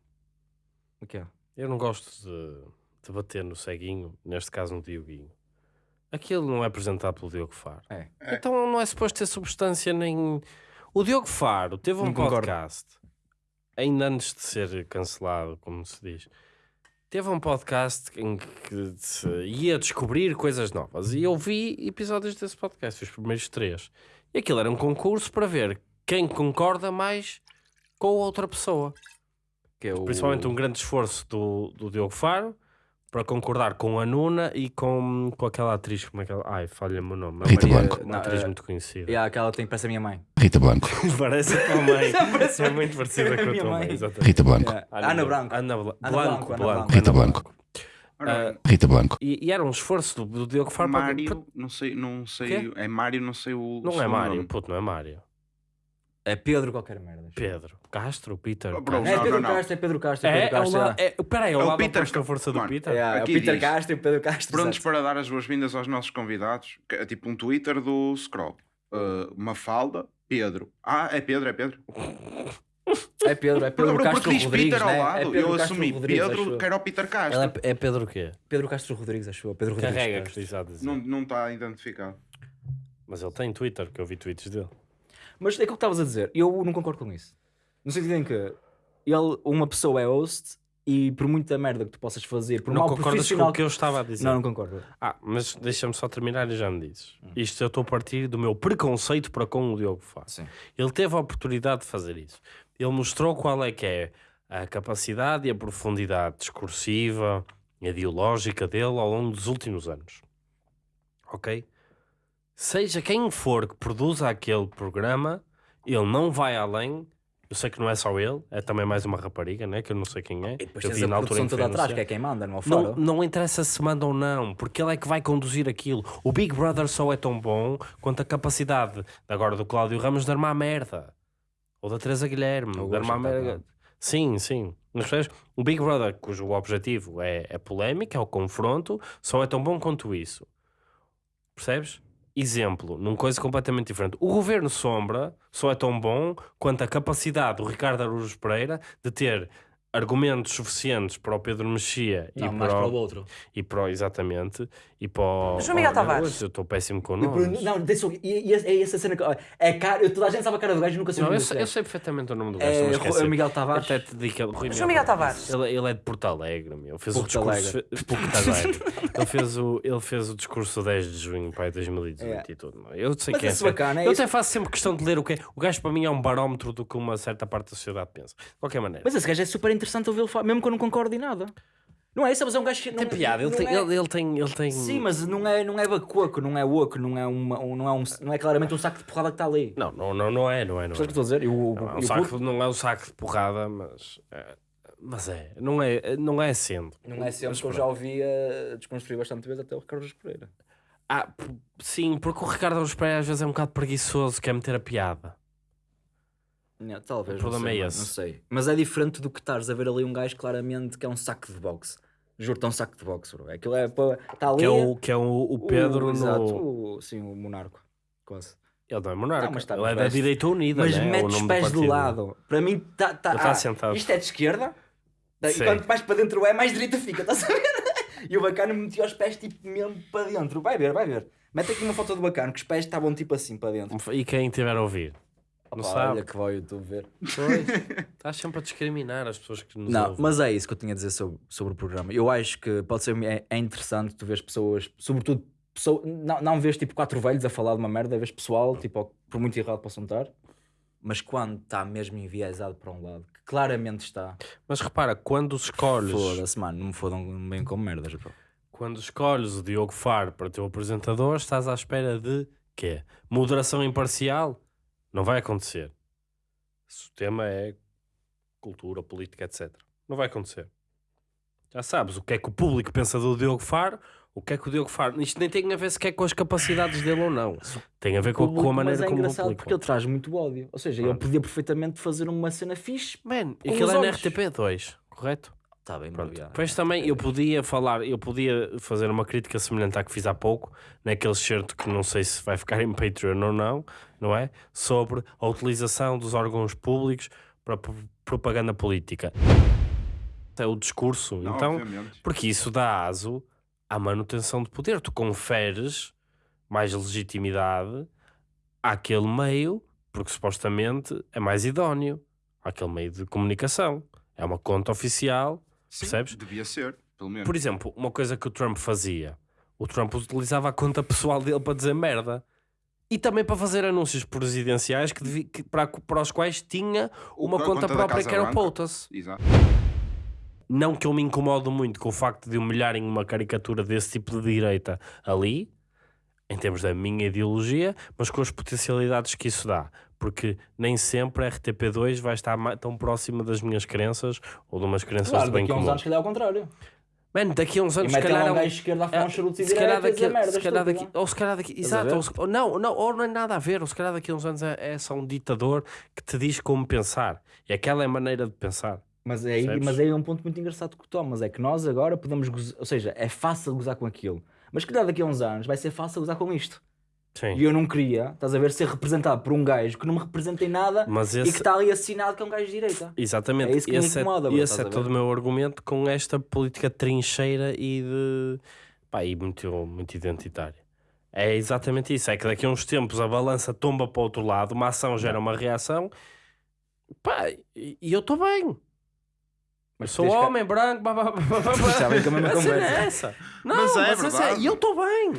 S1: O que é?
S2: Eu não gosto de, de bater no ceguinho, neste caso no Dioguinho. Aquilo não é apresentado pelo Diogo Faro.
S1: É.
S2: Então não é suposto ter substância nem. O Diogo Faro teve um
S1: Não concordo.
S2: podcast, ainda antes de ser cancelado, como se diz. Teve um podcast em que se ia descobrir coisas novas e eu vi episódios desse podcast, os primeiros três. E aquilo era um concurso para ver quem concorda mais com a outra pessoa.
S1: Que é o...
S2: Principalmente um grande esforço do, do Diogo Faro para concordar com a Nuna e com, com aquela atriz, como é que ela... Ai, falha-me o nome.
S4: Rita
S2: uma-
S4: Blanco.
S2: Uma
S1: Não,
S2: atriz
S1: eh,
S2: muito conhecida.
S1: Yeah, aquela tem parece a minha mãe.
S4: Rita Blanco.
S2: Parece a tua mãe.
S1: Parece
S2: é muito parecida com a
S1: minha
S2: tua mãe.
S1: mãe.
S2: exatamente.
S4: Rita Blanco.
S1: Yeah. Ana Branco.
S2: Ana Bla-
S1: Ana
S2: Blanco,
S1: Blanco, Ana
S2: Blanco.
S1: Blanco.
S4: Rita
S2: Ana
S4: Blanco.
S3: Bem,
S4: Rita Blanco.
S2: E, e era um esforço do, do Diogo Faro para-
S3: Mário, não sei, não sei, é Mário, não sei o.
S2: Não é Mário, puto, não é Mário.
S1: É Pedro qualquer merda.
S2: Pedro. Castro, Peter.
S3: Oh, bro,
S1: Não, é Pedro
S3: não, não.
S1: Castro, é Pedro Castro, é
S2: É,
S1: Pedro
S2: é, o
S1: Castro.
S2: la...
S1: é.
S2: é, peraí, é
S3: É
S2: o
S3: o
S2: lado
S3: Peter
S2: oposto da força do
S3: Mano,
S2: Peter.
S1: É, é o Peter
S3: diz.
S1: Castro e o Pedro Castro.
S3: Prontos para dar as boas-vindas aos nossos convidados. que É tipo um Twitter do Scroll. Uh, Mafalda, Pedro. Ah, é Pedro, é Pedro.
S1: É Pedro, é Pedro
S3: Bro,
S1: Castro
S3: porque diz
S1: Rodrigues,
S3: Peter
S1: né?
S3: ao lado.
S1: É Pedro
S3: eu
S1: Castro
S3: assumi
S1: Rodrigues,
S3: Pedro, que era o Peter Castro.
S2: Ela é, é Pedro o quê?
S1: Pedro Castro Rodrigues, acho eu. Pedro Rodrigues
S2: Carrega, que
S1: Castro.
S2: diz a dizer.
S3: Não não está identificado.
S2: Mas ele tem Twitter, que eu vi tweets dele.
S1: Mas é aquilo que estavas a dizer, eu não concordo com isso. No sentido em que ele, uma pessoa é host e por muita merda que tu possas fazer, por
S2: não
S1: mal
S2: concordas com o que eu estava a dizer?
S1: Não, não concordo.
S2: Ah, mas deixa-me só terminar e já me dizes.
S1: Hum.
S2: Isto eu estou a partir do meu preconceito para com o Diogo Faro.
S1: Sim.
S2: Ele teve a oportunidade de fazer isso. Ele mostrou qual é que é a capacidade e a profundidade discursiva e ideológica dele ao longo dos últimos anos. Ok? Seja quem for que produza aquele programa, ele não vai além. Eu sei que não é só ele, é também mais uma rapariga, né? que eu não sei quem é.
S1: E depois
S2: eu
S1: tens
S2: vi
S1: a
S2: na altura
S1: toda atrás, que é quem manda, não é
S2: Não, não interessa se manda ou não, porque ele é que vai conduzir aquilo. O Big Brother só é tão bom quanto a capacidade agora do Cláudio Ramos de armar merda. Ou da Teresa Guilherme,
S1: Eu
S2: de armar merda. Sim, sim. Mas? O Big Brother, cujo objetivo é, é polémica, é o confronto, só é tão bom quanto isso. Percebes? Exemplo, numa coisa completamente diferente. O governo Sombra só é tão bom quanto a capacidade do Ricardo Araújo Pereira de ter argumentos suficientes para o Pedro Mexia e,
S1: mais
S2: para
S1: para
S2: o,
S1: o outro.
S2: e para o- exatamente e para o,
S5: João Miguel Tavares.
S2: Eu estou péssimo com
S1: o
S2: nomes.
S1: Não, e, é essa cena que. É cara, toda a gente sabe a cara do gajo e nunca sei o
S2: Não,
S1: nome
S2: eu, eu
S1: gajo.
S2: sei perfeitamente o nome do gajo.
S1: É Ru-
S2: esquecer.
S1: Miguel Tavares.
S2: Até te digo que é Rui
S5: João Miguel Tavares.
S2: Ele, ele é de Porto Alegre, meu. Fez o
S1: Porto
S2: discurso.
S1: Alegre.
S2: fe- Porto Alegre. ele, fez o, ele fez o discurso 10 de junho para 2018
S1: É.
S2: e tudo. Eu sei
S1: Mas
S2: que é.
S1: bacana, é
S2: eu
S1: isso.
S2: até faço sempre questão de ler o que é. O gajo para mim é um barómetro do que uma certa parte da sociedade pensa. De qualquer maneira.
S1: Mas esse gajo é super interessante ouvi-lo falar, mesmo que eu não concorde em nada. Não é isso, mas é um gajo que.
S2: tem
S1: não-
S2: piada, ele tem,
S1: é-
S2: ele, ele tem, ele tem.
S1: Sim, mas não é, não é bacoco, não é oco, não é, uma, um- não, é um, não é claramente um saco de porrada que está ali.
S2: Não, não, não, não é, não é, não
S1: Percebes o que
S2: é.
S1: estou a dizer? E o,
S2: Não, é um saco,
S1: puto
S2: não é um saco de porrada, mas. é, mas é, não é, não é sendo.
S1: não é sempre
S2: Mas
S1: que eu já ouvi desconstruir bastante vezes até o Ricardo Pereira.
S2: Ah, sim, porque o Ricardo Pereira às vezes é um bocado preguiçoso, quer meter a piada.
S1: Não, talvez,
S2: O problema
S1: não sei,
S2: é esse.
S1: não sei. Mas é diferente do que estares a ver ali um gajo claramente que é um saco de boxe. Juro-te, é um saco de boxe, bro. Aquilo é para. Está ali.
S2: Que é o, que é o, o Pedro no.
S1: Exato, o, sim, o monarco. Quase.
S2: Ele não é monarca,
S1: Não, mas tá
S2: ele é da direita unida.
S1: Mas
S2: né? É o
S1: mete os pés de lado. Para mim, tá, tá,
S2: tá
S1: ah,
S2: sentado.
S1: isto é de esquerda. E quanto mais para dentro é, mais direita fica, estás a ver? E o bacana metia os pés tipo mesmo para dentro. Vai ver, vai ver. Mete aqui uma foto do bacana que os pés estavam tipo assim para dentro.
S2: E quem tiver a ouvir? Não sabe.
S1: Olha que vai o YouTube ver.
S2: Pois. Estás sempre a discriminar as pessoas que nos
S1: Não,
S2: ouvem.
S1: mas é isso que eu tinha a dizer sobre, sobre o programa. Eu acho que pode ser é, é interessante tu vês pessoas, sobretudo, pessoa, não, não vês tipo quatro velhos a falar de uma merda, vês pessoal, tipo, por muito errado possam estar, mas quando está mesmo enviesado para um lado, que claramente está.
S2: Mas repara, quando escolhes,
S1: Foda-se, mano, não me fodam bem com merdas. bro.
S2: quando escolhes o Diogo Faro para teu apresentador, estás à espera de quê? Moderação imparcial? Não vai acontecer. Se o tema é cultura, política, etc. Não vai acontecer. Já sabes o que é que o público pensa do Diogo Faro, o que é que o Diogo Faro. Isto nem tem a ver sequer com as capacidades dele ou não. Tem a ver com, com a
S1: Público,
S2: maneira
S1: mas é
S2: como o
S1: engraçado
S2: público.
S1: porque ele traz muito ódio. Ou seja, ele podia perfeitamente fazer uma cena fixe.
S2: Man, aquilo é na
S1: olhos.
S2: RTP2, correto?
S1: Está bem,
S2: Pronto. Depois também eu podia falar, eu podia fazer uma crítica semelhante à que fiz há pouco, naquele certo que não sei se vai ficar em Patreon ou não, não é? Sobre a utilização dos órgãos públicos para pro- propaganda política. É o discurso,
S3: Não,
S2: então,
S3: obviamente.
S2: porque isso dá aso à manutenção de poder. Tu conferes mais legitimidade àquele meio, porque supostamente é mais idóneo, àquele meio de comunicação. É uma conta oficial
S3: Sim,
S2: percebes?
S3: Devia ser, pelo menos.
S2: por exemplo, uma coisa que o Trump fazia, o Trump utilizava a conta pessoal dele para dizer merda. E também para fazer anúncios presidenciais que devi- que- para, para os quais tinha uma conta,
S3: conta
S2: própria que era o. POTUS.
S3: Exato.
S2: Não que eu me incomodo muito com o facto de humilharem uma caricatura desse tipo de direita ali, em termos da minha ideologia, mas com as potencialidades que isso dá. Porque nem sempre a RTP2 vai estar tão próxima das minhas crenças ou de umas crenças
S1: Claro,
S2: de bem
S1: daqui a uns
S2: comum.
S1: anos, se calhar, é ao contrário.
S2: Mano, daqui a uns anos, se calhar,
S1: um
S2: é um-
S1: gajo esquerdo a falar uns charutos e
S2: se calhar
S1: e
S2: daqui,
S1: merda
S2: se calhar daqui, ou se calhar daqui, exato, ou, não, não, ou não é nada a ver, ou se calhar daqui a uns anos é, é só um ditador que te diz como pensar, e aquela é a maneira de pensar.
S1: Mas é, aí, mas aí é um ponto muito engraçado que tu tomas, é que nós agora podemos gozar, ou seja, é fácil gozar com aquilo, mas se calhar daqui a uns anos vai ser fácil gozar com isto.
S2: Sim.
S1: E eu não queria, estás a ver, ser representado por um gajo que não me representa em nada
S2: Mas
S1: e
S2: esse,
S1: que está ali assinado que é um gajo de direita.
S2: exatamente,
S1: é isso que me
S2: esse
S1: incomoda,
S2: é,
S1: bro,
S2: esse é
S1: a
S2: todo o meu argumento com esta política trincheira e de pá, e muito, muito identitária. É exatamente isso, é que daqui a uns tempos a balança tomba para o outro lado, uma ação gera uma reação, pá, e, eu estou bem. Eu
S1: Mas
S2: sou
S1: tens que-
S2: homem, branco, blá, blá, blá, blá, blá.
S1: Já vem com a mesma conversa.
S2: é essa. Não,
S3: Mas
S2: mas
S3: é
S2: é
S3: verdade.
S2: E eu estou bem.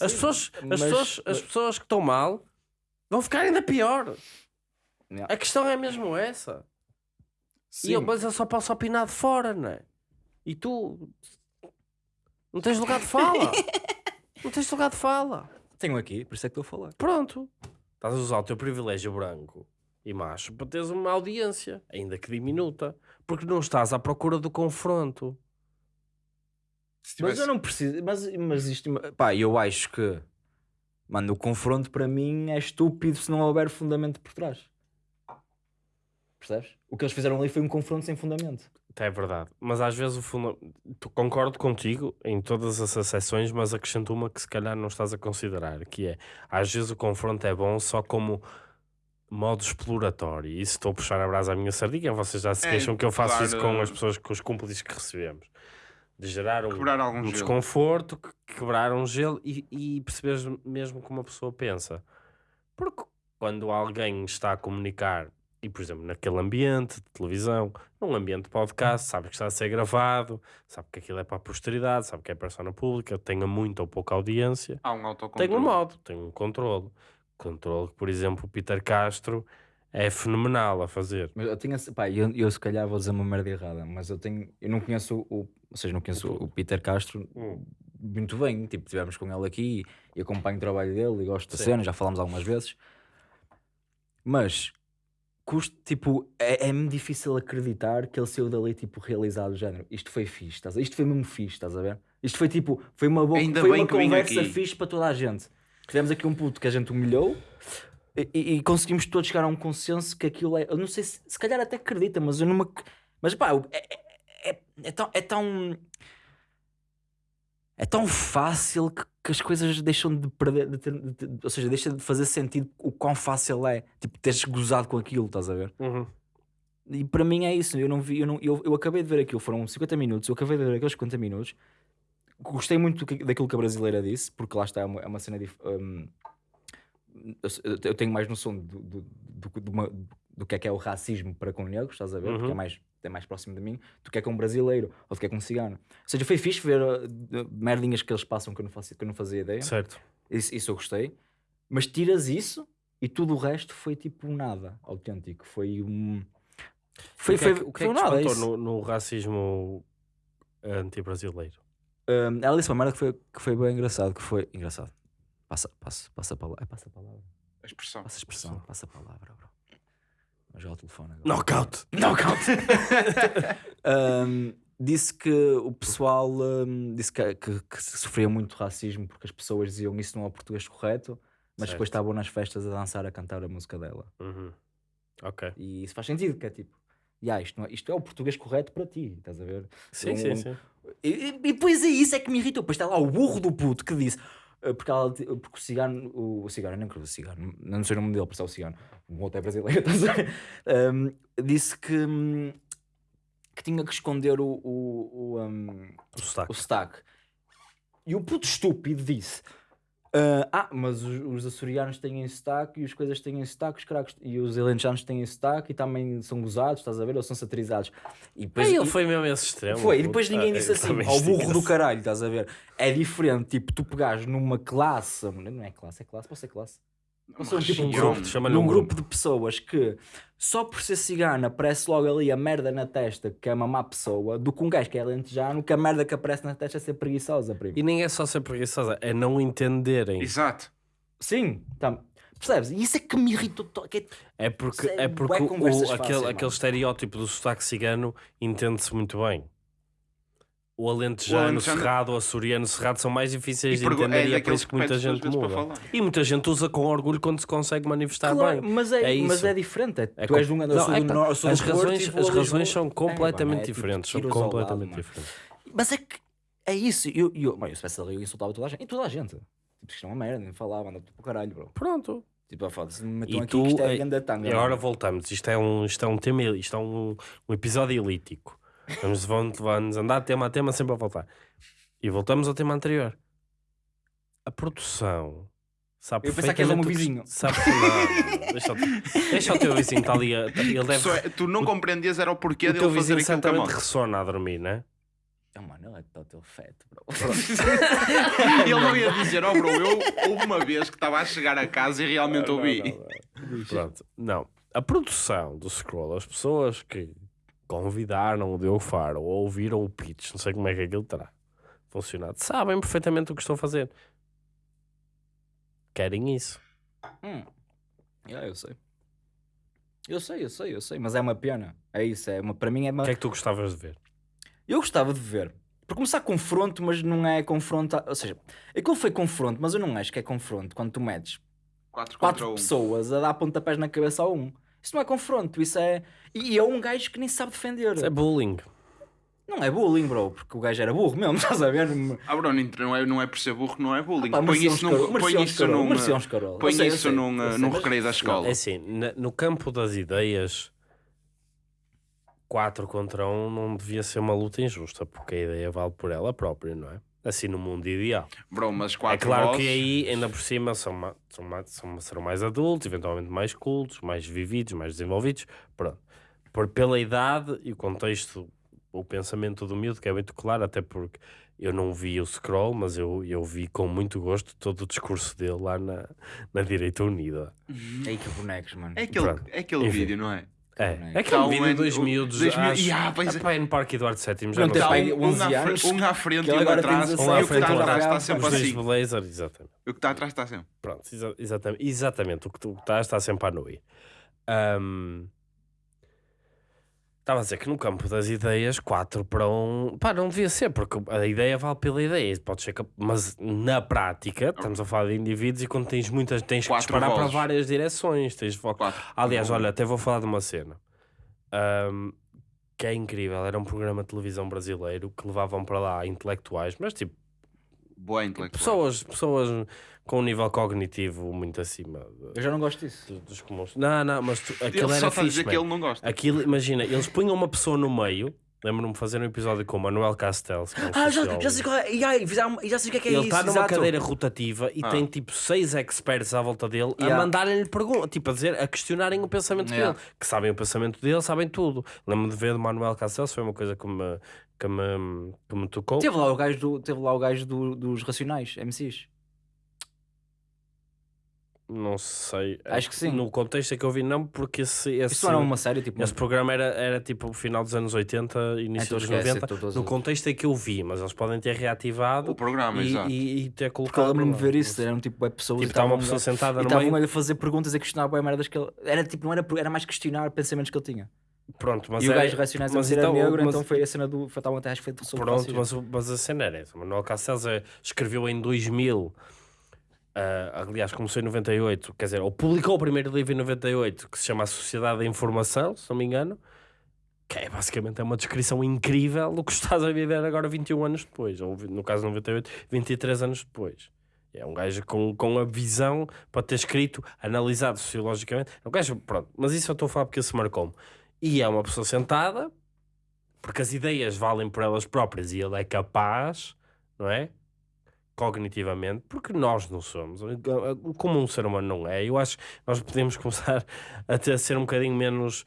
S2: As,
S1: Sim,
S2: pessoas, as,
S1: mas-
S2: pessoas, as pessoas que estão mal vão ficar ainda pior.
S1: Yeah.
S2: A questão é mesmo essa.
S3: Sim.
S2: E eu, mas eu só posso opinar de fora, não é? E tu não tens lugar de fala. não tens lugar de fala.
S1: Tenho aqui, por isso é que estou a falar.
S2: Pronto. Estás a usar o teu privilégio branco e macho para teres uma audiência, ainda que diminuta, porque não estás à procura do confronto.
S3: Se
S1: Mas
S3: tivesse-
S1: eu não preciso, mas, mas isto, pá, eu acho que, mano, o confronto para mim é estúpido se não houver fundamento por trás. Percebes? O que eles fizeram ali foi um confronto sem fundamento.
S2: É verdade, mas às vezes o fundo... tu- concordo contigo em todas as exceções, mas acrescento uma que se calhar não estás a considerar, que é às vezes o confronto é bom só como modo exploratório. E isso estou a puxar a brasa à minha sardinha, vocês já se
S3: É,
S2: queixam que eu faço isso com
S3: claro.
S2: as pessoas, com os cúmplices que recebemos. De gerar um, um desconforto, que- quebrar um gelo e, e perceberes mesmo como a pessoa pensa. Porque quando alguém está a comunicar, e por exemplo, naquele ambiente de televisão, num ambiente de podcast, sabe que está a ser gravado, sabe que aquilo é para a posteridade, sabe que é persona pública, tenha muita ou pouca audiência,
S3: Há um autocontrole.
S2: tem um modo, tem um controle. Controle que, por exemplo, o Peter Castro é fenomenal a fazer.
S1: Mas eu tinha, pá, eu, eu se calhar vou dizer uma merda errada, mas eu tenho, eu não conheço o, ou seja, não conheço o, Peter Castro
S2: Hum.
S1: muito bem, tipo, tivemos com ele aqui e acompanho o trabalho dele e gosto da cena, já falámos algumas vezes. Mas custo, tipo, é, é-me difícil acreditar que ele saiu dali tipo realizado do género. Isto foi fixe, estás a... isto foi mesmo fixe, estás a ver? Isto foi tipo, foi uma boa,
S3: Ainda
S1: foi uma conversa fixe para toda a gente. Tivemos aqui um puto que a gente humilhou e, e- conseguimos todos chegar a um consenso que aquilo é. Eu não sei se, se calhar até acredita, mas eu não me. ac- Mas pá, é, é, é, é tão. É tão, é tão fácil que, que as coisas deixam de perder. de ter- de ter- ou seja, deixa de fazer sentido o quão fácil é. Tipo, teres gozado com aquilo, estás a ver?
S2: Uhum.
S1: E para mim é isso. Eu não vi, eu, não, eu, eu acabei de ver aquilo, foram 50 minutos. Eu acabei de ver aqueles 50 minutos. Gostei muito daquilo que a brasileira disse, porque lá está, é uma, é uma cena dif- eu, eu tenho mais noção do, do, do, do, uma- do que é que é o racismo para com negros, estás a ver? Porque é
S2: Uhum.
S1: mais, é mais próximo de mim do que é com um brasileiro ou do que é com um cigano. Ou seja, foi fixe ver uh, merdinhas que eles passam que eu não, faço, que eu não fazia ideia.
S2: Certo.
S1: Isso, isso eu gostei. Mas tiras isso e tudo o resto foi tipo nada autêntico. Foi um. Foi,
S2: o que é
S1: foi,
S2: que, o que, é
S1: foi
S2: que te
S1: nada.
S2: no, no racismo anti-brasileiro?
S1: Um, ela disse uma merda que foi, que foi bem engraçado, que foi engraçado. Passa, passa, passa a palavra. É, passa a palavra.
S3: A expressão.
S1: Passa a expressão, passa a palavra, bro. Mas já o telefone agora.
S2: Knockout!
S1: Knockout! Um, disse que o pessoal um, disse que, que, que sofria muito racismo porque as pessoas diziam isso não é o português correto, mas depois
S2: Certo.
S1: estavam nas festas a dançar, a cantar a música dela.
S2: Uhum. Ok.
S1: E isso faz sentido, que é tipo, "Ya, isto, não é, isto é o português correto para ti, estás a ver?
S2: Sim,
S1: Um-
S2: sim, sim.
S1: E, e- e depois é isso é que me irritou. Depois está lá o burro do puto que disse. Eh, Porque, ela, porque o cigano, o, o cigano, quero o cigano, não sei o nome dele, por é o cigano, o outro é brasileiro, estás a ver? Um, disse que, que tinha que esconder o, o, o, um,
S2: O sotaque.
S1: o sotaque. E o puto estúpido disse: ah, ah, mas os, os açorianos têm sotaque e as coisas têm sotaque, os caracos, e os alentejanos têm sotaque e também são gozados, estás a ver? Ou são satirizados. E depois,
S2: Aí ele
S1: e-
S2: foi mesmo esse extremo.
S1: foi, e depois ninguém
S2: Ah,
S1: disse assim, ao burro do caralho, estás a ver? É diferente, tipo, tu pegares numa classe, não é classe, é classe, pode ser classe. São tipo um
S2: grupo, chama-lhe
S1: Num
S2: um
S1: grupo de pessoas que só por ser cigana aparece logo ali a merda na testa que é uma má pessoa, do que um gajo que é lentejano, que a merda que aparece na testa é ser preguiçosa, primo.
S2: E nem é só ser preguiçosa, é não entenderem.
S3: Exato.
S1: Sim, tá. percebes? E isso é que me irritou. to- que é-
S2: É porque,
S1: é
S2: é porque o- aquele,
S1: fáceis,
S2: aquele estereótipo do sotaque cigano entende-se muito bem. O alentejano,
S3: O alentejano-
S2: cerrado, o açoriano, cerrado são mais difíceis
S3: E
S2: de entender
S3: é
S2: e é por isso que muita gente muda. E muita gente usa com orgulho quando se consegue manifestar
S1: Claro,
S2: bem.
S1: mas é,
S2: É
S1: mas é diferente. É,
S2: É
S1: tu és de
S2: com-
S1: um
S2: Não, é
S1: do
S2: pá,
S1: Norte,
S2: as razões, as
S1: a
S2: razões são
S1: É,
S2: completamente
S1: é tipo
S2: diferentes. São
S1: lado,
S2: completamente
S1: mano.
S2: diferentes.
S1: Mas é que é isso. Eu, eu, bem, eu se eu insultava toda a gente. E toda a gente. Tipo, isto é uma merda, nem falava, anda para o caralho, bro.
S2: Pronto.
S1: Tipo, foda-se, me metam
S2: E
S1: aqui
S2: tu,
S1: que isto é
S2: eh,
S1: grande tanga.
S2: E agora voltamos. Isto é um, isto é um tema, isto é um, um episódio elítico. Vamos, vamos, andar tema a tema sempre a voltar. E voltamos ao tema anterior. A produção. Sabe
S1: Eu pensava que era o meu
S2: o
S1: vizinho.
S2: Sabe que não, deixa, o- deixa o teu vizinho estar ali. a- Ele deve,
S3: Só é- tu não compreendias era o porquê
S2: o
S3: dele
S2: teu
S3: fazer
S2: vizinho
S3: aquilo com a
S2: certamente
S3: moto.
S2: ressona a dormir, né?
S1: Oh, mano, ele é total feto, bro.
S3: Ele não ia dizer, oh bro, eu houve uma vez que estava a chegar a casa e realmente ouvi.
S2: Pronto, não. A produção do Scroll, as pessoas que convidaram o Diogo Faro ou ouviram o pitch, não sei como é que aquilo terá funcionado, sabem perfeitamente o que estão a fazer. Querem isso.
S1: Hum. Yeah, eu sei. Eu sei, eu sei, eu sei. Mas é uma pena. É isso. É uma, para mim é uma.
S2: O que é que tu gostavas de ver?
S1: Eu gostava de ver. Por começar, confronto, mas não é confronto. Ou seja, aquilo foi confronto, mas eu não acho que é confronto quando tu metes
S3: 4 contra
S1: quatro
S3: 1.
S1: pessoas a dar pontapés na cabeça a um. Isso não é confronto, isso é. E é um gajo que nem sabe defender.
S2: Isso é bullying.
S1: Não é bullying, bro, porque o gajo era burro mesmo, estás a ver?
S3: Ah, bro, não é, não é por ser burro, não é bullying.
S1: Pá,
S3: põe isso num, põe isso num, põe
S1: eu
S3: isso num, recreio da escola.
S2: É assim, no campo das ideias, 4 contra 1 não devia ser uma luta injusta, porque a ideia vale por ela própria, não é? Assim no mundo ideal.
S3: Bro, mas
S2: É
S3: 4
S2: claro
S3: vozes,
S2: que aí, ainda por cima, são, ma- são, ma- são- serão mais adultos, eventualmente mais cultos, mais vividos, mais desenvolvidos. Pronto. Por, pela idade e o contexto, o pensamento do miúdo, que é muito claro, até porque eu não vi o scroll, mas eu, eu vi com muito gosto todo o discurso dele lá na, na Direita Unida.
S1: Ei, que bonecos, mano.
S3: É aquele,
S2: Pronto.
S3: é aquele
S2: Enfim.
S3: vídeo, não é?
S2: É,
S1: é?
S2: é aquele
S3: Tá um
S2: vídeo de
S3: ano-
S2: dois
S3: o-
S2: miúdos,
S3: dois miúdos-
S2: acho,
S3: Ya, pois é.
S2: epá, é no Parque Eduardo VII, já
S1: Não
S2: sei.
S1: pai-
S3: Tá um,
S1: 11
S3: um, à,
S1: anos,
S3: um à frente
S1: que
S3: e um atrás.
S1: 17,
S2: Um à
S3: e o que
S2: frente,
S3: está
S2: um
S3: atrás está sempre assim.
S2: blazer, exatamente.
S3: O que está atrás está sempre.
S2: Pronto, exa- exatamente, exatamente. O que tu estás está sempre a nui. Ahm, Estava a dizer que no campo das ideias, 4 para 1, pá, não devia ser, porque a ideia vale pela ideia, pode ser que, mas na prática, estamos a falar de indivíduos e quando tens muitas, tens que
S3: Quatro
S2: disparar para
S3: vozes.
S2: várias direções. Tens
S3: Quatro.
S2: Aliás, olha, até vou falar de uma cena ahm, que é incrível. Era um programa de televisão brasileiro que levavam para lá intelectuais, mas tipo,
S3: Boa intelectual.
S2: pessoas, pessoas com um nível cognitivo muito acima de-
S1: Eu já não gosto disso.
S2: do- dos comuns. Não, não, mas tu,
S3: Ele
S2: aquilo
S3: só
S2: era
S3: a
S2: fixe,
S3: dizer que
S2: man.
S3: ele não gosta.
S2: Aquilo, imagina, eles punham uma pessoa no meio. Lembro-me de fazer um episódio com o Manuel Castells. que é um
S1: Ah, já, já sei qual é. E fizeram- já sei o que é que é
S2: Ele
S1: isso.
S2: está numa
S1: exato.
S2: cadeira rotativa e
S3: Ah.
S2: tem tipo seis experts à volta dele a
S1: Yeah.
S2: mandarem-lhe perguntas, tipo a dizer, a questionarem o pensamento
S1: Yeah.
S2: dele, que sabem o pensamento dele, sabem tudo. Lembro-me de ver do Manuel Castells, foi uma coisa que me, que me, que me tocou.
S1: Teve lá o gajo, do, teve lá o gajo do- dos Racionais, MCs.
S2: Não sei.
S1: Acho que sim.
S2: No contexto é que eu vi, não, porque esse, esse,
S1: Isso era uma série, tipo.
S2: esse programa era, era tipo o final dos anos 80, início
S1: Então
S2: dos
S1: esquece,
S2: 90.
S1: então
S2: No contexto é que eu vi, mas eles podem ter reativado
S3: O programa,
S2: e,
S3: exato.
S2: e, e ter colocado.
S1: lembro-me ver isso, eram tipo é pessoas
S2: Tipo,
S1: e
S2: está uma pessoa sentada
S1: e
S2: no
S1: estavam
S2: meio.
S1: a fazer perguntas e a questionar bem merdas que ele. Era tipo, não era, era mais questionar pensamentos que ele tinha.
S2: Pronto, mas
S1: e o
S2: era-
S1: gajo racionais a
S2: mas então-
S1: negro,
S2: mas-
S1: então foi a cena do. Foi tal até acho que foi sobre
S2: Pronto, mas, mas a cena era essa. Manuel Castells é- escreveu em 2000, ah, aliás, começou em 98, quer dizer, ou publicou o primeiro livro em 98, que se chama A Sociedade da Informação, se não me engano, que é basicamente é uma descrição incrível do que estás a viver agora 21 anos depois, ou no caso 98, 23 anos depois. É um gajo com, com a visão para ter escrito, analisado sociologicamente. É um gajo, pronto, mas isso eu estou a falar porque isso marcou-me. E é uma pessoa sentada, porque as ideias valem por elas próprias e ele é capaz, não é? Cognitivamente, porque nós não somos, como um ser humano não é. Eu acho que nós podemos começar a, ter, a ser um bocadinho menos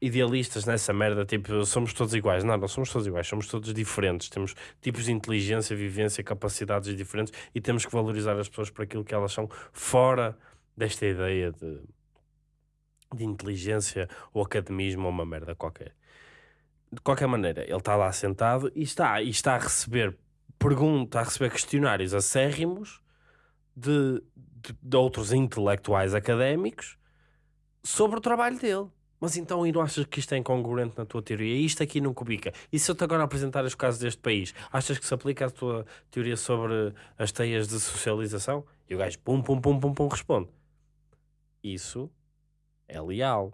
S2: idealistas nessa merda, tipo, somos todos iguais. Não, não somos todos iguais, somos todos diferentes. Temos tipos de inteligência, vivência, capacidades diferentes e temos que valorizar as pessoas por aquilo que elas são, fora desta ideia de, de inteligência ou academismo ou uma merda qualquer de qualquer maneira, ele está lá sentado e está, e está a receber pergunta, a receber questionários acérrimos de, de, de outros intelectuais académicos sobre o trabalho dele. Mas então, e não achas que isto é incongruente na tua teoria? Isto aqui não cubica. E se eu te agora apresentar os casos deste país, achas que se aplica a tua teoria sobre as teias de socialização? E o gajo, pum, pum, pum, pum, pum, responde. Isso é leal.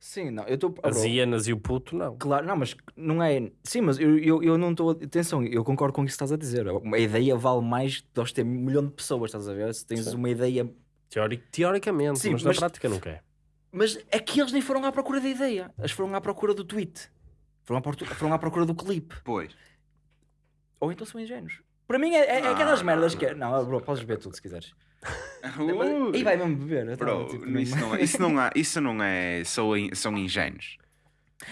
S1: Sim, não, eu estou.
S2: As hienas e o puto, não.
S1: Claro, não, mas não é. Sim, mas eu, eu, eu não estou. Atenção, eu concordo com o que estás a dizer. A ideia vale mais de nós ter um milhão de pessoas, estás a ver? Se tens
S2: Sim.
S1: uma ideia.
S2: Teori- teoricamente,
S1: Sim,
S2: mas,
S1: mas-
S2: na prática não quer.
S1: Mas é que eles nem foram à procura da ideia. Eles foram à procura do tweet. Foram à, portu- foram à procura do clipe.
S3: Pois.
S1: Ou então são ingênuos. Para mim é, é- é
S3: Não,
S1: aquelas merdas
S3: não.
S1: que. é- Não, bro, podes beber tudo se quiseres.
S3: Uh,
S1: E vai mesmo beber.
S3: Bro,
S1: tipo,
S3: isso não é, isso não, há, isso não é são, in- são ingênuos.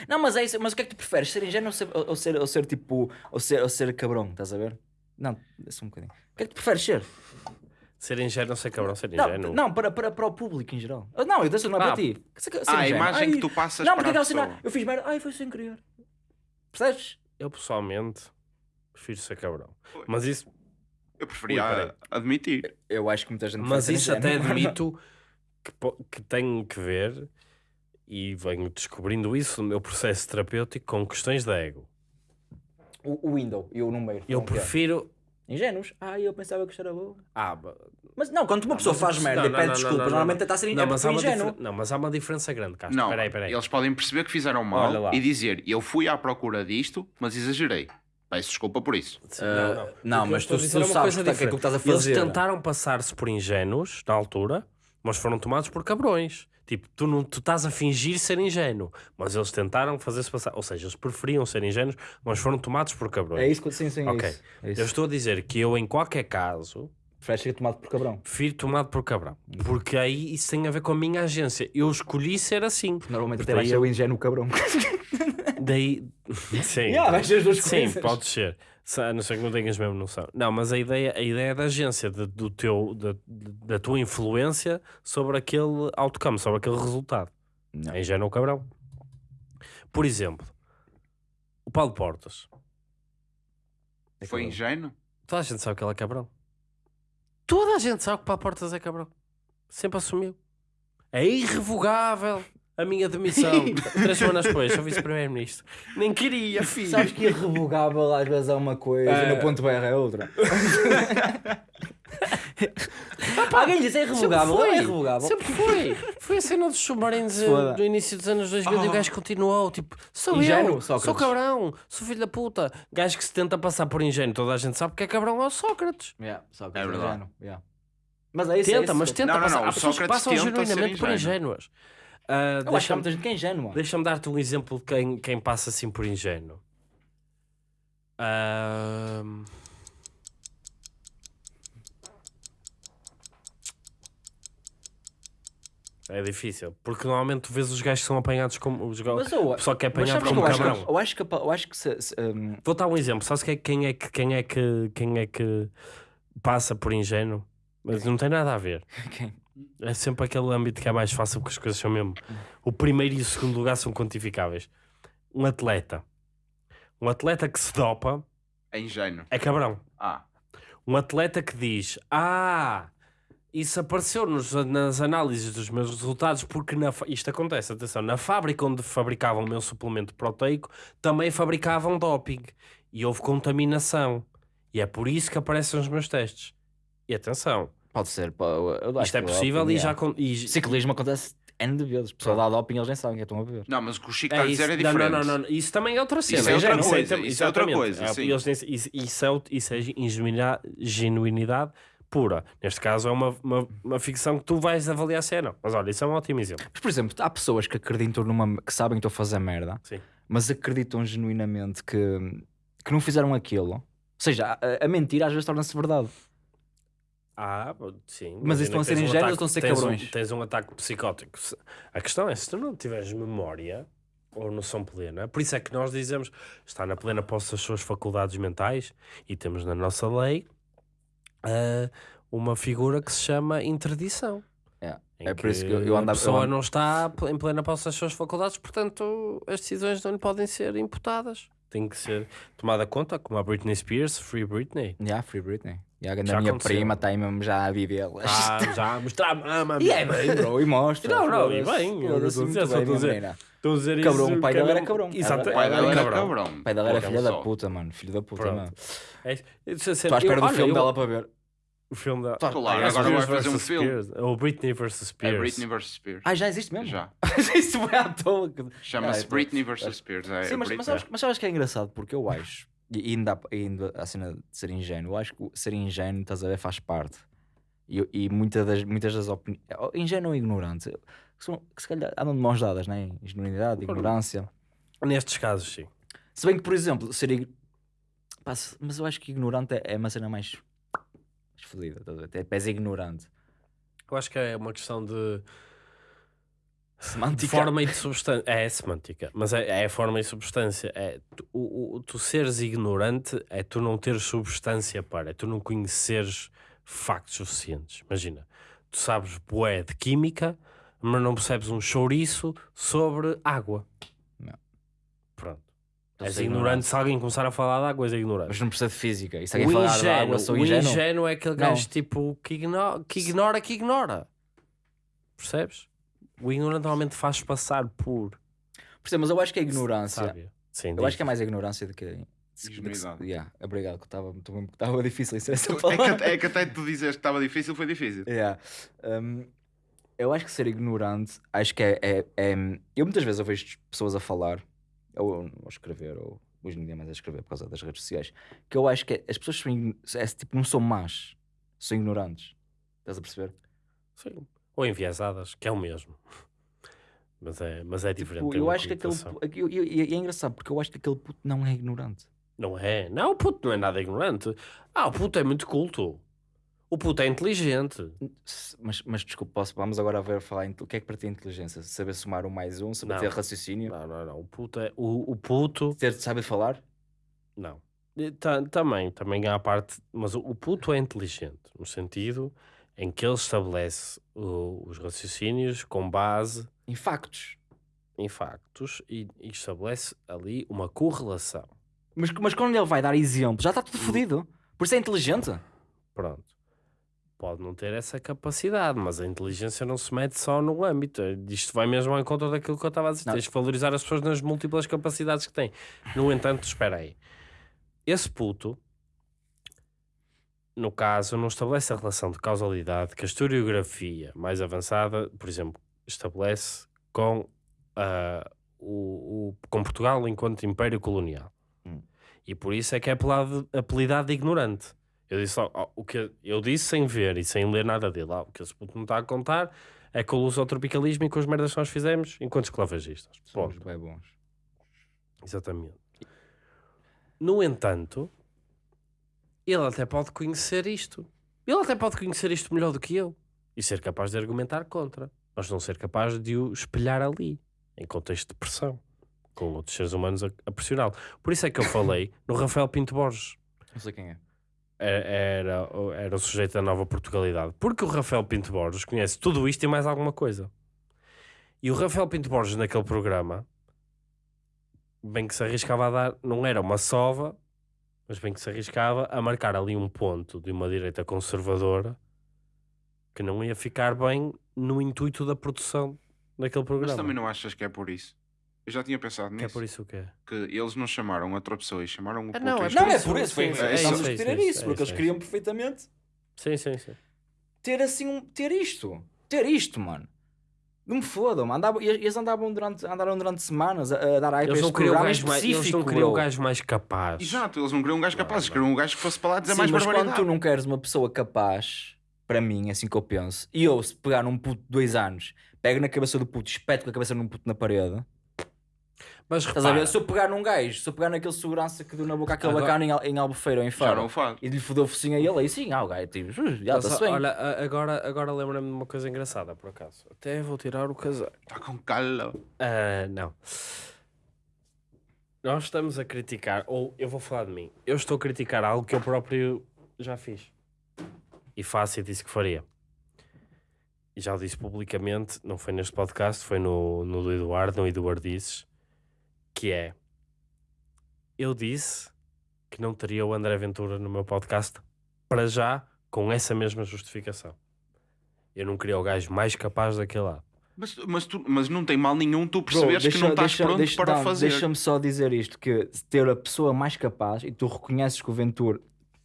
S1: Não, mas é isso. Mas o que é que tu preferes? Ser ingênuo ou ser, ou ou ser, ou ser tipo. Ou ser, ou ser cabrão, estás a ver? Não, é só um bocadinho. O que é que tu preferes ser?
S2: Ser ingênuo, não sei cabrão, ser
S1: Não,
S2: ingênuo.
S1: não para, para, para o público em geral. Ah, Não, eu disse não é
S2: Ah,
S1: para ti. Ser- ser
S3: Ah, a imagem
S1: Ai,
S3: que tu passas
S1: Não,
S3: para
S1: porque
S3: a
S1: aquela cena.
S3: pessoa.
S1: Eu fiz merda. Ai, foi sem querer. Percebes?
S2: Eu pessoalmente prefiro ser cabrão. Mas isso,
S3: Eu preferia
S2: Ui, peraí.
S3: admitir.
S1: Eu acho que muita gente
S2: mas isso até
S1: ingênuo.
S2: admito que, que tenho que ver e venho descobrindo isso no meu processo terapêutico com questões de ego.
S1: O, o window e o número.
S2: Eu prefiro.
S1: Ingênuos? Ah, eu pensava que isto era bom.
S2: Ah,
S1: Mas não, quando uma
S2: Não,
S1: pessoa
S2: mas
S1: faz
S2: isso-
S1: merda
S2: não,
S1: e
S2: não,
S1: pede
S2: não,
S1: desculpas,
S2: não, não,
S1: normalmente está a ser
S2: não,
S1: é
S2: mas há uma
S1: ingênuo.
S2: difer- não, mas há uma diferença grande, Castro.
S3: Não,
S2: Peraí, peraí.
S3: eles podem perceber que fizeram mal
S2: lá.
S3: e dizer eu fui à procura disto, mas exagerei. Peço desculpa por isso.
S1: Ah, não,
S2: O que eu
S1: mas
S2: estou
S1: tu- tu
S2: é uma
S1: sabes
S2: coisa
S1: que tá- que é que
S2: diferente.
S1: estás a fazer.
S2: Eles tentaram passar-se por ingênuos na altura, mas foram tomados por cabrões. Tipo, tu, não, tu estás a fingir ser ingênuo, mas eles tentaram fazer-se passar. Ou seja, eles preferiam ser ingênuos, mas foram tomados por cabrões.
S1: É isso que sim, sim, é
S2: Ok.
S1: isso. É isso.
S2: Eu estou a dizer que eu, em qualquer caso,
S1: Preferes ser tomado por cabrão.
S2: prefiro tomado por cabrão. Porque aí isso tem a ver com a minha agência. Eu escolhi ser assim.
S1: Normalmente até
S2: daí
S1: ser
S2: eu-
S1: o ingênuo cabrão.
S2: Daí. Sim.
S1: Yeah, vais ser as duas
S2: Sim,
S1: coisas.
S2: pode ser. Se- A não ser que não tenhas mesmo noção. Não, mas a ideia, a ideia da agência, de- do teu, da, da tua influência sobre aquele outcome, sobre aquele resultado.
S1: Não.
S2: É ingênuo cabrão. Por exemplo, o Paulo Portas.
S1: É
S3: Foi
S1: cabrão.
S3: ingênuo?
S2: Toda a gente sabe que ele é cabrão. Toda a gente sabe que Paulo Portas é cabrão. Sempre assumiu. É irrevogável a minha demissão. Três semanas depois, sou vice-primeiro-ministro. Nem queria, filho.
S1: Sabes que irrevogável às vezes é uma coisa
S2: É.
S1: e no ponto BR é outra. Alguém disse é irrevogável,
S2: Sempre
S1: é
S2: foi.
S1: irrevogável.
S2: Sempre foi. Foi a cena dos submarinos eh,
S1: Foda.
S2: do início dos anos 2000 e o
S3: Oh.
S2: gajo continuou. Tipo, sou
S1: Ingênuo,
S2: eu,
S1: Sócrates.
S2: sou cabrão, sou filho da puta. Gajo que se tenta passar por ingênuo, toda a gente sabe que é cabrão é o Sócrates.
S1: Yeah, só que
S3: É
S1: é
S3: verdade.
S1: yeah. Mas é isso, é
S2: Tenta,
S1: isso.
S2: mas tenta
S3: Não, não,
S2: passar.
S3: não,
S2: Há
S3: o
S2: pessoas que
S3: Sócrates
S2: passam
S3: tenta ser
S2: genuinamente por
S3: ingênuo.
S2: ingênuas. Ah,
S1: Eu acho que há
S2: Deixa-me
S1: muita gente que é ingênua.
S2: deixa dar-te um exemplo de quem, quem passa assim por ingênuo. Ah, É difícil, porque normalmente tu vês os gajos que são apanhados como os gajos.
S1: Eu,
S2: pessoal que é apanhado como
S1: eu acho,
S2: cabrão.
S1: que, eu acho que, eu acho que se, se, um,
S2: Vou dar um exemplo. Sabes que é- quem é que quem é que quem é que passa por ingênuo? mas não tem nada a ver.
S1: Quem?
S2: É sempre aquele âmbito que é mais fácil porque as coisas são mesmo. O primeiro e o segundo lugar são quantificáveis. Um atleta. Um atleta que se dopa
S3: É ingênuo.
S2: é cabrão.
S3: Ah,
S2: Um atleta que diz: Ah, isso apareceu nos- nas análises dos meus resultados porque na isto acontece, atenção, na fábrica onde fabricavam o meu suplemento proteico também fabricavam doping e houve contaminação. E é por isso que aparecem os meus testes. E atenção,
S1: Pode ser.
S2: isto é
S1: que
S2: possível
S1: doping,
S2: e
S1: é.
S2: já. con- E,
S1: Ciclismo acontece N de vezes. O pessoal dá doping eles nem sabem que é estão a beber.
S3: não, mas o que o Chico
S2: É
S3: está a
S2: isso.
S3: dizer é diferente.
S2: Não, não, não, Isso também é outra cena.
S3: Isso é outra coisa, isso é outra coisa,
S2: É, Isso, é, é genuinidade pura. Neste caso é uma, uma, uma ficção que tu vais avaliar se é não. Mas olha, isso é um ótimo exemplo.
S1: Mas, por exemplo, há pessoas que acreditam numa. que sabem que estão a fazer merda,
S2: Sim.
S1: mas acreditam genuinamente que, que não fizeram aquilo. Ou seja, a, a mentira às vezes torna-se verdade.
S2: Ah, sim.
S1: Mas estão a ser
S2: tens um
S1: ingênuos ou estão a ser
S2: tens um-
S1: cabrões?
S2: tens um ataque psicótico. A questão é, se tu não tiveres memória ou noção plena, por isso é que nós dizemos está na plena posse das suas faculdades mentais e temos na nossa lei ah, uma figura que se chama interdição.
S1: É, é por isso que eu, eu
S2: a pessoa
S1: eu ando-
S2: não está em plena posse das suas faculdades, portanto as decisões não lhe podem ser imputadas. Tem que ser tomada conta, como a Britney Spears, Free Britney.
S1: Yeah, Free Britney. Yeah, a
S2: Já
S1: minha
S2: aconteceu.
S1: prima está aí mesmo já a viver.
S2: Ah, já a mostrar a mama.
S1: E é bem, bro, e mostra.
S2: Não, não, e bem, eu a
S1: muito
S2: dizer, só
S1: bem,
S2: estou a dizer.
S1: menina.
S2: Estou a dizer
S1: Cabrão,
S2: isso,
S1: o pai
S2: que é
S1: dela era
S2: mesmo-
S1: cabrão.
S2: Exato,
S3: O pai dela era
S2: cabrão.
S3: cabrão.
S1: O pai dela era filha da puta, mano. Filho da puta,
S2: Pronto.
S1: mano.
S2: É é.
S1: Estou à espera do filme dela para ver.
S2: O filme da.
S1: Tá,
S3: Claro,
S2: Ah,
S3: agora
S2: Spears
S3: vai fazer um
S2: versus
S3: filme.
S2: Spears. Ou Britney versus Spears.
S3: É Britney vs. Spears.
S1: Ah, já existe mesmo?
S3: Já.
S1: Isso foi à toa.
S3: Chama-se
S1: Ah, então-
S3: Britney vs. Spears. É,
S1: Sim, mas, mas, sabes, mas sabes que é engraçado? Porque eu acho, e ainda, ainda a cena de ser ingênuo, eu acho que ser ingênuo, estás a ver, faz parte. E, e muitas das, muitas das opiniões. Ingênuo ou ignorante, que, são, que se calhar andam de mãos dadas, né? Ingenuidade, ignorância.
S2: Nestes casos, sim.
S1: Se bem que, por exemplo, ser. ig- Pá, se- mas eu acho que ignorante é, é uma cena mais. Fodida, estás a ver? Até pés ignorante.
S2: Eu acho que é uma questão de, de
S1: Semântica.
S2: forma e de substância. É, semântica, mas é, é forma e substância. É, tu, o, o- tu seres ignorante é tu não teres substância para, é tu não conheceres factos suficientes. Imagina, tu sabes bué de química, mas não percebes um chouriço sobre água.
S1: Não.
S2: Pronto.
S1: Estou a
S2: És ignorante. Se alguém começar a falar de água, és ignorante.
S1: Mas não precisa de física. E se
S2: O
S1: alguém falar de
S2: ingênuo,
S1: água, sou
S2: o
S1: ingênuo.
S2: ingênuo é aquele
S1: Não.
S2: gajo tipo que ignora, que ignora que ignora. Percebes? O ignorante normalmente faz passar por
S1: Percebo, mas eu acho que é ignorância.
S2: sábio. Sim,
S1: Eu acho que é mais ignorância do que.
S3: Ingenuidade.
S1: Yeah, obrigado, que estava estava difícil isso essa
S3: É que, é que até tu dizes que estava difícil, foi difícil.
S1: Yeah. Um, eu acho que ser ignorante, acho que é, é- é- Eu muitas vezes eu vejo pessoas a falar, ou a escrever, ou hoje em dia mais a escrever por causa das redes sociais, que eu acho que as pessoas são, é, tipo, não são más, são ignorantes. Estás a perceber?
S2: Sim. Ou enviesadas, que é o mesmo. Mas é, mas é diferente.
S1: Tipo, eu acho que aquele. eu- eu- E é engraçado porque eu acho que aquele puto não é ignorante.
S2: Não é? Não, o puto não é nada ignorante. Ah, o puto é muito culto. O puto é inteligente.
S1: Mas, mas desculpa, posso, vamos agora ver falar em, o que é que para ti é inteligência? Saber somar um mais um, saber
S2: Não.
S1: ter raciocínio,
S2: Não, não, não. O puto é. O, o puto.
S1: ter, saber falar?
S2: Não. Ta- Também, também há a parte. Mas o, o puto é inteligente, no sentido em que ele estabelece o- os raciocínios com base
S1: Em factos.
S2: em factos e, e estabelece ali uma correlação.
S1: Mas, mas quando ele vai dar exemplo, já está tudo fodido. Por isso é inteligente.
S2: Pronto. Pode não ter essa capacidade, mas a inteligência não se mete só no âmbito. Isto vai mesmo em conta daquilo que eu estava a dizer.
S1: Não.
S2: Tens que valorizar as pessoas nas múltiplas capacidades que têm. No entanto, espera aí. Esse puto, no caso, não estabelece a relação de causalidade que a historiografia mais avançada, por exemplo, estabelece com, ah, o, o- com Portugal enquanto império colonial.
S1: Hum.
S2: E por isso é que é apelidado, apelidado de ignorante. Eu disse, ó, o que eu disse sem ver e sem ler nada dele. ó, o que esse puto não está a contar é com o lusotropicalismo e com as merdas que nós fizemos enquanto esclavagistas.
S1: Somos bem bons.
S2: Exatamente. No entanto, ele até pode conhecer isto. Ele até pode conhecer isto melhor do que eu e ser capaz de argumentar contra, mas não ser capaz de o espelhar ali, em contexto de pressão, com outros seres humanos a, a pressioná-lo. Por isso é que eu falei no Rafael Pinto Borges.
S1: Não sei quem é.
S2: Era, era, o- era o sujeito da nova Portugalidade. Porque o Rafael Pinto Borges conhece tudo isto e mais alguma coisa. E o Rafael Pinto Borges, naquele programa, bem que se arriscava a dar, não era uma sova, mas bem que se arriscava a marcar ali um ponto de uma direita conservadora que não ia ficar bem no intuito da produção daquele programa.
S3: Mas também não achas que é por isso? Eu já tinha pensado
S2: Que
S3: nisso.
S2: é por isso o quê?
S3: Que eles não chamaram outra pessoa e chamaram o
S2: Ah,
S3: puto
S2: não, é
S3: este.
S1: Não, é por isso. Foi,
S2: sim,
S3: é
S1: estamos
S3: isso,
S1: a
S2: é
S1: discutir
S2: isso,
S1: isso,
S2: é
S1: porque
S2: isso,
S1: eles
S2: é
S1: queriam perfeitamente
S2: Sim, sim, sim.
S1: ter assim um. ter isto. Ter isto, mano. Não me fodam, andavam, e- eles andavam durante, andaram durante semanas a, a dar hype a
S2: Eles não
S1: este
S2: queriam o
S1: programa
S2: gajo mais, eles
S1: específico,
S2: não queriam o
S1: bro.
S2: gajo mais capaz.
S3: Exato, eles não queriam um gajo capaz, eles
S2: Não,
S3: queriam um gajo que fosse para lá dizer
S1: Sim,
S3: mais
S1: mas
S3: barbaridade.
S1: quando tu não queres uma pessoa capaz, para mim, é assim que eu penso, e eu, se pegar num puto de dois anos, pego na cabeça do puto, espeto com a cabeça num puto na parede,
S2: Mas
S1: estás a ver?
S2: repara,
S1: Se eu pegar num gajo, se eu pegar naquele segurança que deu na boca aquele
S2: Agora-
S1: bacana em, em Albufeira ou em Faro, e lhe fodeu o focinho a ele, aí sim, ah, o gajo, tipo, "Uh, já está-se bem.
S2: olha, agora, agora lembra-me de uma coisa engraçada, por acaso. Até vou tirar o casaco.
S3: Está com calo.
S2: Ah, não. Nós estamos a criticar, ou eu vou falar de mim. Eu estou a criticar algo que eu próprio já fiz. E faço e disse que faria. E já o disse publicamente, não foi neste podcast, foi no, no do Eduardo, no Eduardo Disses, que é, eu disse que não teria o André Ventura no meu podcast, para já, com essa mesma justificação. Eu não queria o gajo mais capaz daquele lado.
S3: Mas, mas, tu, mas não tem mal nenhum tu
S1: Bro,
S3: perceberes que não estás
S1: deixa-
S3: pronto
S1: deixa-
S3: para
S1: não,
S3: fazer.
S1: Deixa-me só dizer isto: que ter a pessoa mais capaz e tu reconheces que o Ventura.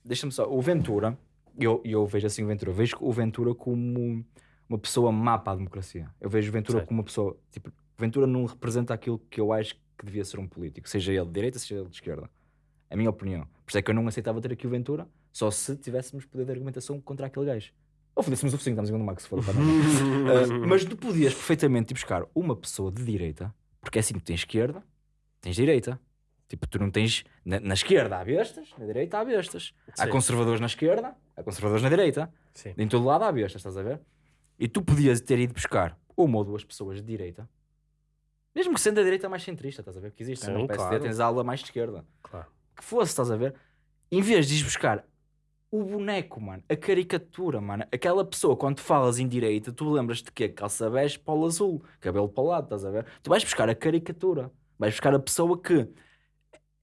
S1: Deixa-me só, o Ventura, eu, eu vejo assim o Ventura, eu vejo o Ventura como uma pessoa má para a democracia. Eu vejo o Ventura
S2: Certo.
S1: como uma pessoa. Tipo, o Ventura não representa aquilo que eu acho que devia ser um político, seja ele de direita, seja ele de esquerda. A minha opinião. Por isso é que eu não aceitava ter aqui o Ventura, só se tivéssemos poder de argumentação contra aquele gajo. Ou fodêssemos o focinho, estamos em do Max, se for para Uh, mas tu podias perfeitamente ir buscar uma pessoa de direita, porque é assim, tu tens esquerda, tens direita. Tipo, tu não tens. Na, na esquerda há bestas, na direita há bestas. Há
S2: Sim.
S1: conservadores na esquerda, há conservadores na direita.
S2: Sim.
S1: Em todo lado há bestas, estás a ver? E tu podias ter ido buscar uma ou duas pessoas de direita, mesmo que sendo a direita mais centrista, estás a ver? Porque existe, né?
S2: Sim,
S1: no PSD
S2: claro.
S1: tens a aula mais de esquerda.
S2: Claro.
S1: Que fosse, estás a ver? Em vez de ires buscar o boneco, mano, a caricatura, mano, aquela pessoa, quando falas em direita, tu lembras de quê? Calça bege, polo azul, cabelo para o lado, estás a ver? Tu vais buscar a caricatura, vais buscar a pessoa que,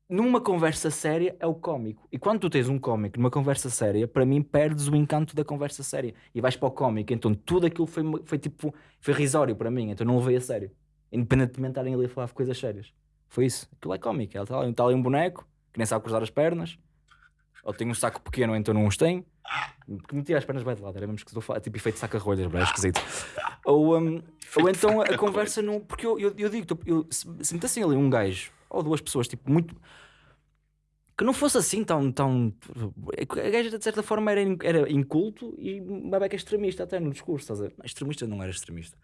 S1: numa conversa séria, é o cómico. E quando tu tens um cómico numa conversa séria, para mim perdes o encanto da conversa séria e vais para o cómico, então tudo aquilo foi, foi tipo, foi risório para mim, então não levei a sério, independentemente de estarem ali a falar de coisas sérias. Foi isso, aquilo é cómico, está ali, está ali um boneco que nem sabe cruzar as pernas, ou tem um saco pequeno, então não os tem. Que metia as pernas bem de lado, era mesmo falar, tipo efeito saca-rolhas, bro, é esquisito. Ou, um, ou então a conversa não. Porque eu, eu, eu digo, eu, se, se metessem ali um gajo ou duas pessoas, tipo, muito. Que não fosse assim tão. tão a gaja de certa forma era, era inculto e uma beca extremista até no discurso, estás a ver? Extremista não era extremista.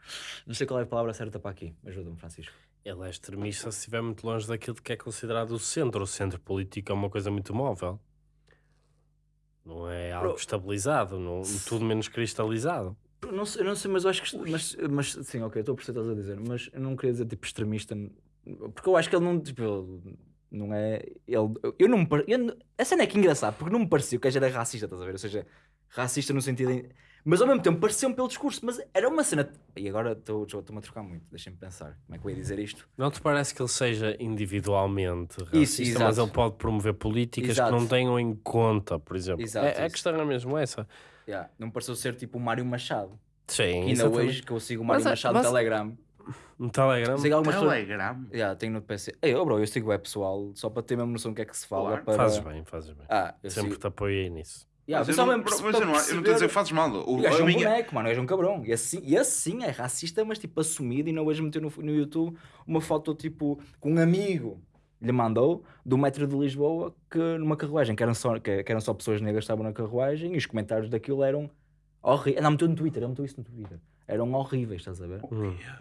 S1: Não sei qual é a palavra certa para aqui, ajuda-me, Francisco.
S2: Ele é extremista se estiver muito longe daquilo que é considerado o centro. O centro político é uma coisa muito móvel. Não é algo
S1: Bro.
S2: estabilizado, não, tudo menos cristalizado.
S1: Eu Não sei, não sei, mas eu acho que. Mas, mas sim, ok, estou a perceber o que estás a dizer, mas eu não queria dizer tipo extremista, porque eu acho que ele não. Tipo, ele não é. Ele, eu não me. eu a cena é que é engraçado, porque não me pareceu que a gaja era racista, estás a ver? Ou seja, racista no sentido. em- mas ao mesmo tempo pareceu-me pelo discurso, mas era uma cena. E agora estou- estou-me a trocar muito, deixem-me pensar. Como é que eu ia dizer isto?
S2: Não te parece que ele seja individualmente
S1: Isso,
S2: racista,
S1: exato.
S2: mas ele pode promover políticas
S1: Exato.
S2: que não tenham em conta, por exemplo.
S1: Exato,
S2: é, a
S1: isso.
S2: questão é mesmo essa.
S1: Yeah, não me pareceu ser tipo o Mário Machado.
S2: Sim,
S1: Que ainda
S2: exatamente.
S1: hoje que eu sigo o Mário
S2: Mas é-
S1: Machado no Telegram.
S2: No Telegram.
S1: Sigo algumas pessoas.
S3: Telegram.
S1: Yeah, tenho no PC. Ei, oh, bro, eu sigo o pessoal só para ter mesmo noção do que é que se fala.
S3: Claro.
S1: para...
S2: Fazes bem, fazes bem.
S1: Ah, eu
S2: Sempre
S1: sigo...
S2: te apoiei nisso.
S1: Yeah,
S3: mas eu não, mas eu não, eu não estou a
S1: perceber-
S3: dizer fazes mal. O,
S1: O gajo é um
S3: minha-
S1: boneco, mano, é um cabrão. E assim, e assim é racista, mas tipo assumido. E não hoje meteu no, no YouTube uma foto tipo com um amigo lhe mandou do metro de Lisboa que numa carruagem, que eram só, que, que eram só pessoas negras que estavam na carruagem e os comentários daquilo eram horríveis. Não, meteu no Twitter, ele meteu isso no Twitter. Eram horríveis, estás a ver?
S2: Hum.
S1: Yeah.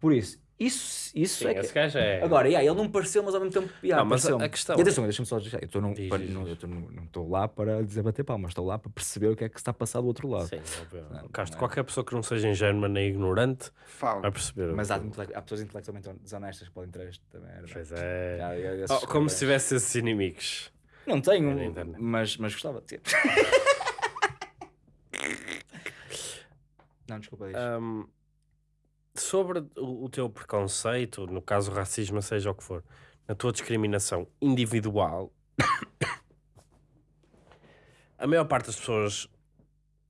S1: Por isso, isso, isso
S2: Sim,
S1: é que.
S2: gajo é.
S1: Agora, yeah, ele não me pareceu, mas ao mesmo tempo. Yeah,
S2: Não, mas a- questão-
S1: E atenção, deixa-me só dizer. Eu estou num-
S2: Diz,
S1: para-
S2: diz,
S1: não- eu num- não estou lá para dizer bater palmas, estou lá para perceber o que é que se está a passar do outro lado.
S2: Sim.
S1: Não,
S2: Castro,
S1: é.
S2: qualquer pessoa que não seja ingênua nem ignorante
S3: Fala.
S2: vai perceber.
S1: Mas há, há pessoas intelectualmente desonestas que podem ter este também. era-
S2: Pois é.
S1: Já, eu- eu-
S2: Oh, como se tivesse esses inimigos.
S1: Não tenho,
S2: É
S1: mas, mas gostava de ter. Não, desculpa.
S2: Ahm, sobre o, teu preconceito, no caso racismo, seja o que for, na tua discriminação individual, a maior parte das pessoas,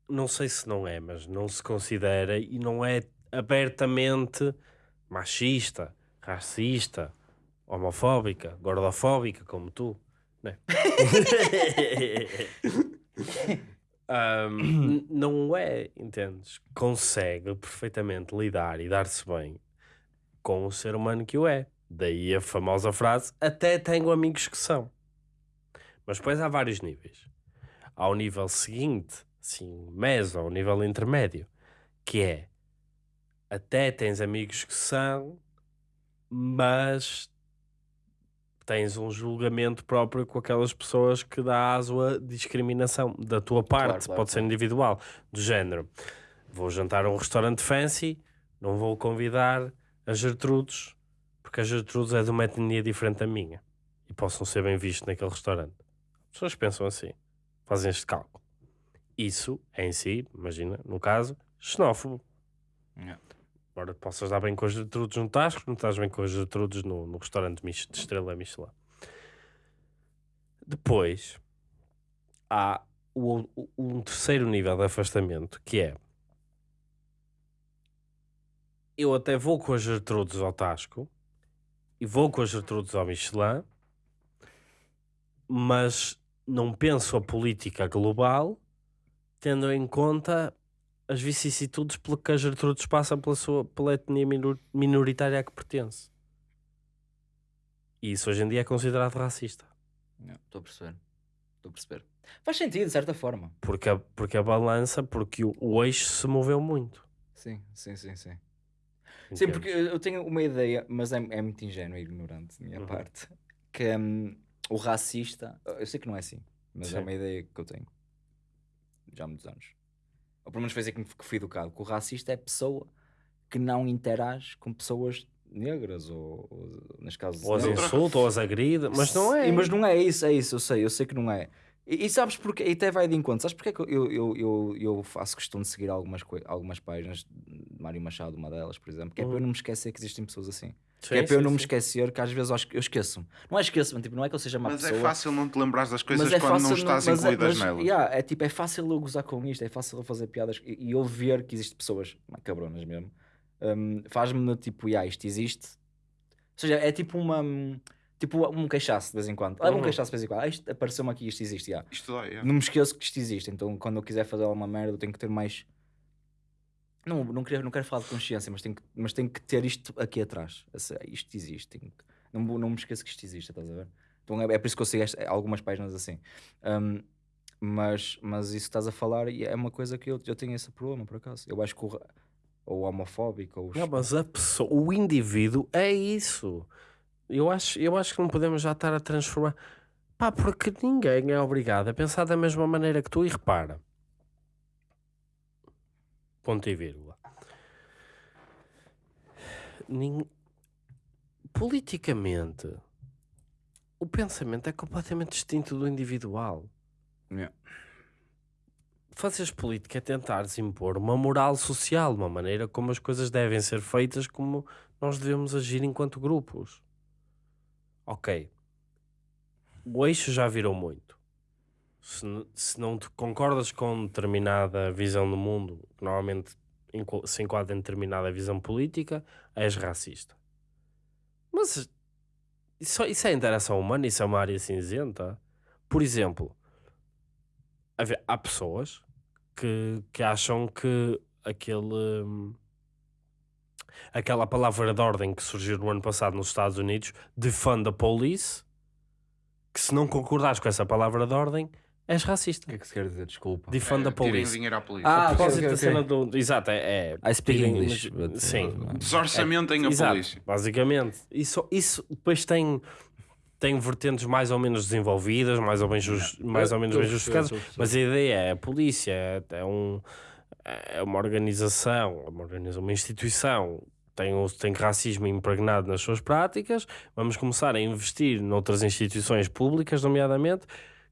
S2: não sei se não é, mas não se considera e não é abertamente machista, racista, homofóbica, gordofóbica, como tu, né? N- não é, entendes? Consegue perfeitamente lidar e dar-se bem com o ser humano que o é. Daí a famosa frase: até tenho amigos que são. Mas depois há vários níveis. Há o nível seguinte, assim, meso, ao nível intermédio, que é até tens amigos que são, mas tens um julgamento próprio com aquelas pessoas que dá aso a discriminação da tua parte,
S1: claro,
S2: pode ser
S1: claro.
S2: individual, do género. Vou jantar a um restaurante fancy, não vou convidar a Gertrudes, porque a Gertrudes é de uma etnia diferente da minha e possam ser bem vistos naquele restaurante. As pessoas pensam assim, fazem este cálculo. Isso é em si, imagina, no caso, xenófobo.
S1: Yeah.
S2: Embora possas dar bem com as Gertrudes no Tasco, não estás bem com as Gertrudes no, no restaurante Mich- de estrela Michelin. Depois, há o, o- um terceiro nível de afastamento, que é eu até vou com as Gertrudes ao Tasco e vou com as Gertrudes ao Michelin, mas não penso a política global tendo em conta as vicissitudes pelo que a Gertrudes passa pela, sua, pela etnia minor- minoritária a que pertence. E isso hoje em dia é considerado racista.
S1: Estou a perceber. Estou a perceber. Faz sentido, de certa forma.
S2: Porque a, porque a balança, porque o, o eixo se moveu muito.
S1: Sim, sim, sim, sim. Sim, porque eu tenho uma ideia, mas é, é muito ingênuo e ignorante da minha
S2: Uhum.
S1: parte, que hum, o racista, eu sei que não é assim, mas
S2: Sim.
S1: é uma ideia que eu tenho já há muitos anos. Ou pelo menos foi assim que fui educado, que o racista é pessoa que não interage com pessoas negras ou, ou nas casas
S2: Ou as insulta, ou as agride, mas não é.
S1: Mas não é isso, é isso, eu sei, eu sei que não é. E, e sabes porque, e até vai de encontro, sabes porque é que eu, eu, eu, eu faço questão de seguir algumas, algumas páginas de Mário Machado, uma delas, por exemplo, que é para eu não me esquecer que existem pessoas assim. Que é
S2: Sim,
S1: para eu
S2: sim,
S1: não me
S2: sim.
S1: esquecer, que às vezes eu, esqueço-me. Não é esqueço-me, tipo, não é que eu seja uma
S3: Mas
S1: pessoa.
S3: é fácil não te lembrares das coisas
S1: mas é
S3: quando não estás
S1: mas é-
S3: incluídas
S1: mas,
S3: nelas.
S1: yeah, é tipo, é fácil eu gozar com isto, é fácil eu fazer piadas e, e eu ver que existem pessoas, cabronas mesmo, hum, faz-me tipo, yeah, isto existe. Ou seja, é tipo uma. hum, Tipo um queixaço de vez em quando. Leva um
S2: Uhum.
S1: queixaço de vez em quando. Ah, isto apareceu-me aqui, isto existe. yeah.
S3: Isto dói, é.
S1: Não me esqueço que isto existe. Então quando eu quiser fazer alguma merda, eu tenho que ter mais. Não, não, quero, não quero falar de consciência, mas tenho, que, mas tenho que ter isto aqui atrás. Isto existe. que- não, não me esqueço que isto existe, estás a ver? Então é, é por isso que eu sigo algumas páginas assim. Hum, mas, mas isso que estás a falar é uma coisa que eu, eu tenho esse problema, por acaso. Eu acho que o, ou homofóbico, ou.
S2: Não, mas a pessoa, o indivíduo é isso. Eu acho, eu acho que não podemos já estar a transformar. Pá, porque ninguém é obrigado a pensar da mesma maneira que tu e repara. Ponto e vírgula. Politicamente, o pensamento é completamente distinto do individual.
S1: Yeah.
S2: Fazeres política é tentares impor uma moral social, uma maneira como as coisas devem ser feitas, como nós devemos agir enquanto grupos. Ok. O eixo já virou muito. Se, se não te concordas com determinada visão do mundo, que normalmente se enquadra em determinada visão política, és racista. Mas isso, isso é interação humana, isso é uma área cinzenta. Por exemplo, há- pessoas que, que acham que aquele aquela palavra de ordem que surgiu no ano passado nos Estados Unidos, defund the police, que se não concordares com essa palavra de ordem, és racista.
S1: O que é que se quer dizer? Desculpa.
S2: Defund the
S3: É, tirem
S2: police.
S3: dinheiro à polícia.
S1: Ah,
S2: a propósito da cena do. Exato, é. é
S1: I speak
S2: tirem-
S1: English. but,
S2: sim.
S1: uh,
S3: Desorçamentem a
S2: Exato,
S3: polícia.
S2: basicamente. Isso, isso depois tem, tem vertentes mais ou menos desenvolvidas, mais ou, bem jus- mais ou menos bem justificadas, mas a ideia é a polícia, é, é um, é uma organização, é uma, organização, uma instituição tem, tem racismo impregnado nas suas práticas, vamos começar a investir noutras instituições públicas, nomeadamente,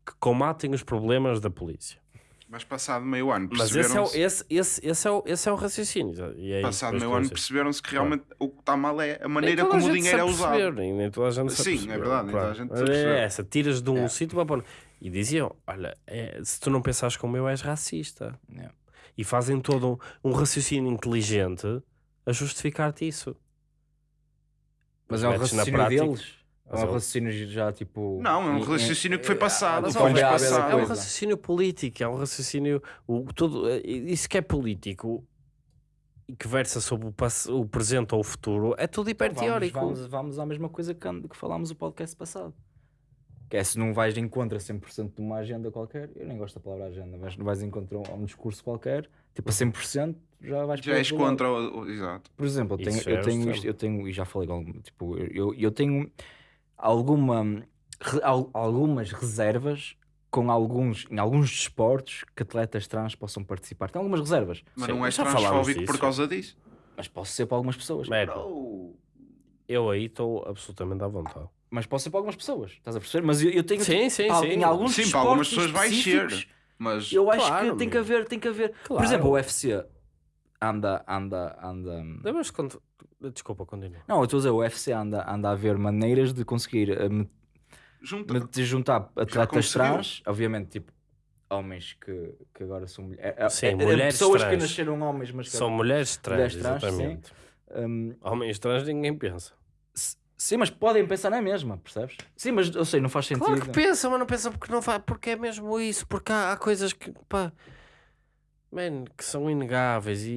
S2: que combatem os problemas da polícia.
S3: Mas passado meio ano
S2: Mas esse é, o,
S3: perceberam-se
S2: esse, esse, esse, é o, esse é o raciocínio. E é isso
S3: passado meio
S2: que
S3: ano perceberam-se que realmente o que está mal é a maneira como
S2: a
S3: o dinheiro é
S2: sabe
S3: usado.
S2: perceber, nem- nem toda a gente sabe
S3: Sim, é
S2: perceber.
S3: verdade, nem toda a gente
S2: Mas é essa, tiras de um
S3: É.
S2: sítio para pôr. E diziam: Olha, é, se tu não pensares como eu, és racista.
S1: Yeah.
S2: E fazem todo um, um raciocínio inteligente a justificar-te isso.
S1: Mas é um
S2: metes na
S1: raciocínio
S2: prática-
S1: deles. É um
S2: é
S1: raciino já tipo.
S3: Não, é um raciocínio que foi
S1: eh,
S3: passado,
S2: é
S3: foi
S2: um,
S3: passado.
S2: é um raciocínio político, é um raciocínio. O, tudo, eh, isso que é político e que versa sobre o, o presente ou o futuro é tudo hiper
S1: Vamos,
S2: teórico.
S1: vamos, vamos à mesma coisa que, que falámos no podcast passado. Que é se não vais de encontro a 100% de uma agenda qualquer, eu nem gosto da palavra agenda, mas não vais de encontro a um discurso qualquer, tipo a 100%, já vais
S3: Já és contra o, o- Exato.
S1: Por exemplo, eu tenho,
S2: é
S1: eu tenho
S2: extremo.
S1: isto, eu tenho, e já falei tipo, eu, eu tenho alguma, re- al- algumas reservas com alguns, em alguns desportos que atletas trans possam participar. Tem algumas reservas,
S3: Mas
S2: Sim,
S3: não és transfóbico por causa disso.
S1: mas posso ser para algumas pessoas.
S3: Bro.
S2: eu aí estou absolutamente à vontade.
S1: Mas posso ser para algumas pessoas, estás a perceber? Mas eu, eu tenho
S2: Sim, sim,
S1: al-
S2: sim.
S1: em alguns
S3: Sim, para algumas pessoas vai ser. Mas
S1: Eu acho
S2: Claro,
S1: que tem que haver, tem que haver. Por
S2: Claro.
S1: exemplo, o UFC anda, anda, anda.
S2: Lembras quando. Desculpa, continua.
S1: Não, eu estou a dizer, o UFC anda, anda a ver maneiras de conseguir eh, me-
S3: junta.
S1: me- de juntar atletas trans, obviamente, tipo, homens que, que agora são mulheres.
S2: Sim, mulheres
S1: pessoas que
S2: trans.
S1: nasceram homens, mas que
S2: São mulheres trans,
S1: Mulheres trans, sim.
S2: exatamente.
S1: Hum,
S2: Homens trans ninguém pensa.
S1: sim, mas podem pensar na mesma, percebes? Sim, mas eu sei, não faz sentido.
S2: Claro que pensa, mas não pensa porque não faz, porque é mesmo isso, porque há, há coisas que, pá, man, que são inegáveis e,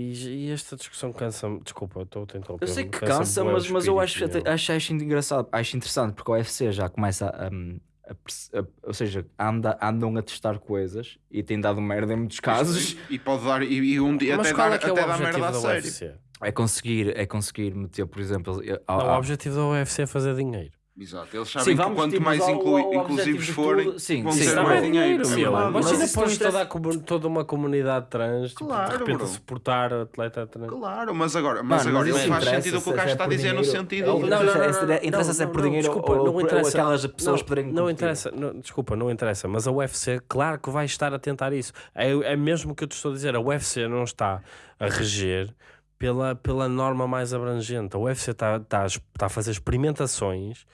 S2: e esta discussão cansa-me. Desculpa, eu estou a tentar
S1: Eu sei que cansa, mas, mas eu acho, até- acho, acho engraçado, acho interessante, porque o UFC já começa a, um, a a- ou seja, anda, andam a testar coisas e tem dado merda em muitos casos.
S3: E pode dar. E, e um dia
S2: Mas
S3: até
S2: qual
S3: dar,
S2: é que é o
S3: até dar
S2: objetivo
S3: merda a
S2: da
S3: sério.
S2: UFC?
S1: É conseguir, é conseguir meter, por exemplo, eh,
S2: Não,
S1: a-
S2: o
S1: a-
S2: objetivo da UFC é fazer dinheiro.
S3: Exato. Eles sabem
S1: Sim,
S3: que quanto
S1: tipo,
S3: mais
S1: ao-
S3: inclu-
S1: ao
S3: inclusivos forem,
S1: tudo. Sim,
S3: vão
S1: sim,
S3: ter
S2: não
S3: mais
S2: é dinheiro,
S3: Sim, claro.
S1: Mas
S2: Imagina
S1: depois
S2: toda, toda uma comunidade trans, tipo,
S3: Claro,
S2: de repente
S3: bro.
S2: a suportar atleta trans.
S3: Claro, mas agora, mas
S1: Mano,
S3: agora
S1: mas
S3: faz sentido o que o gajo
S1: é
S3: está a dizer no sentido
S1: Não,
S3: de.
S1: não, interessa- interessa se é por dinheiro
S2: desculpa,
S1: ou-
S2: não
S1: ou
S2: interessa.
S1: aquelas pessoas
S2: não,
S1: poderem
S2: Não interessa, não, desculpa, não interessa, mas a UFC, claro que vai estar a tentar isso. É, é mesmo que eu te estou a dizer, a UFC não está a reger pela, pela norma mais abrangente. A UFC está, es- está a fazer experimentações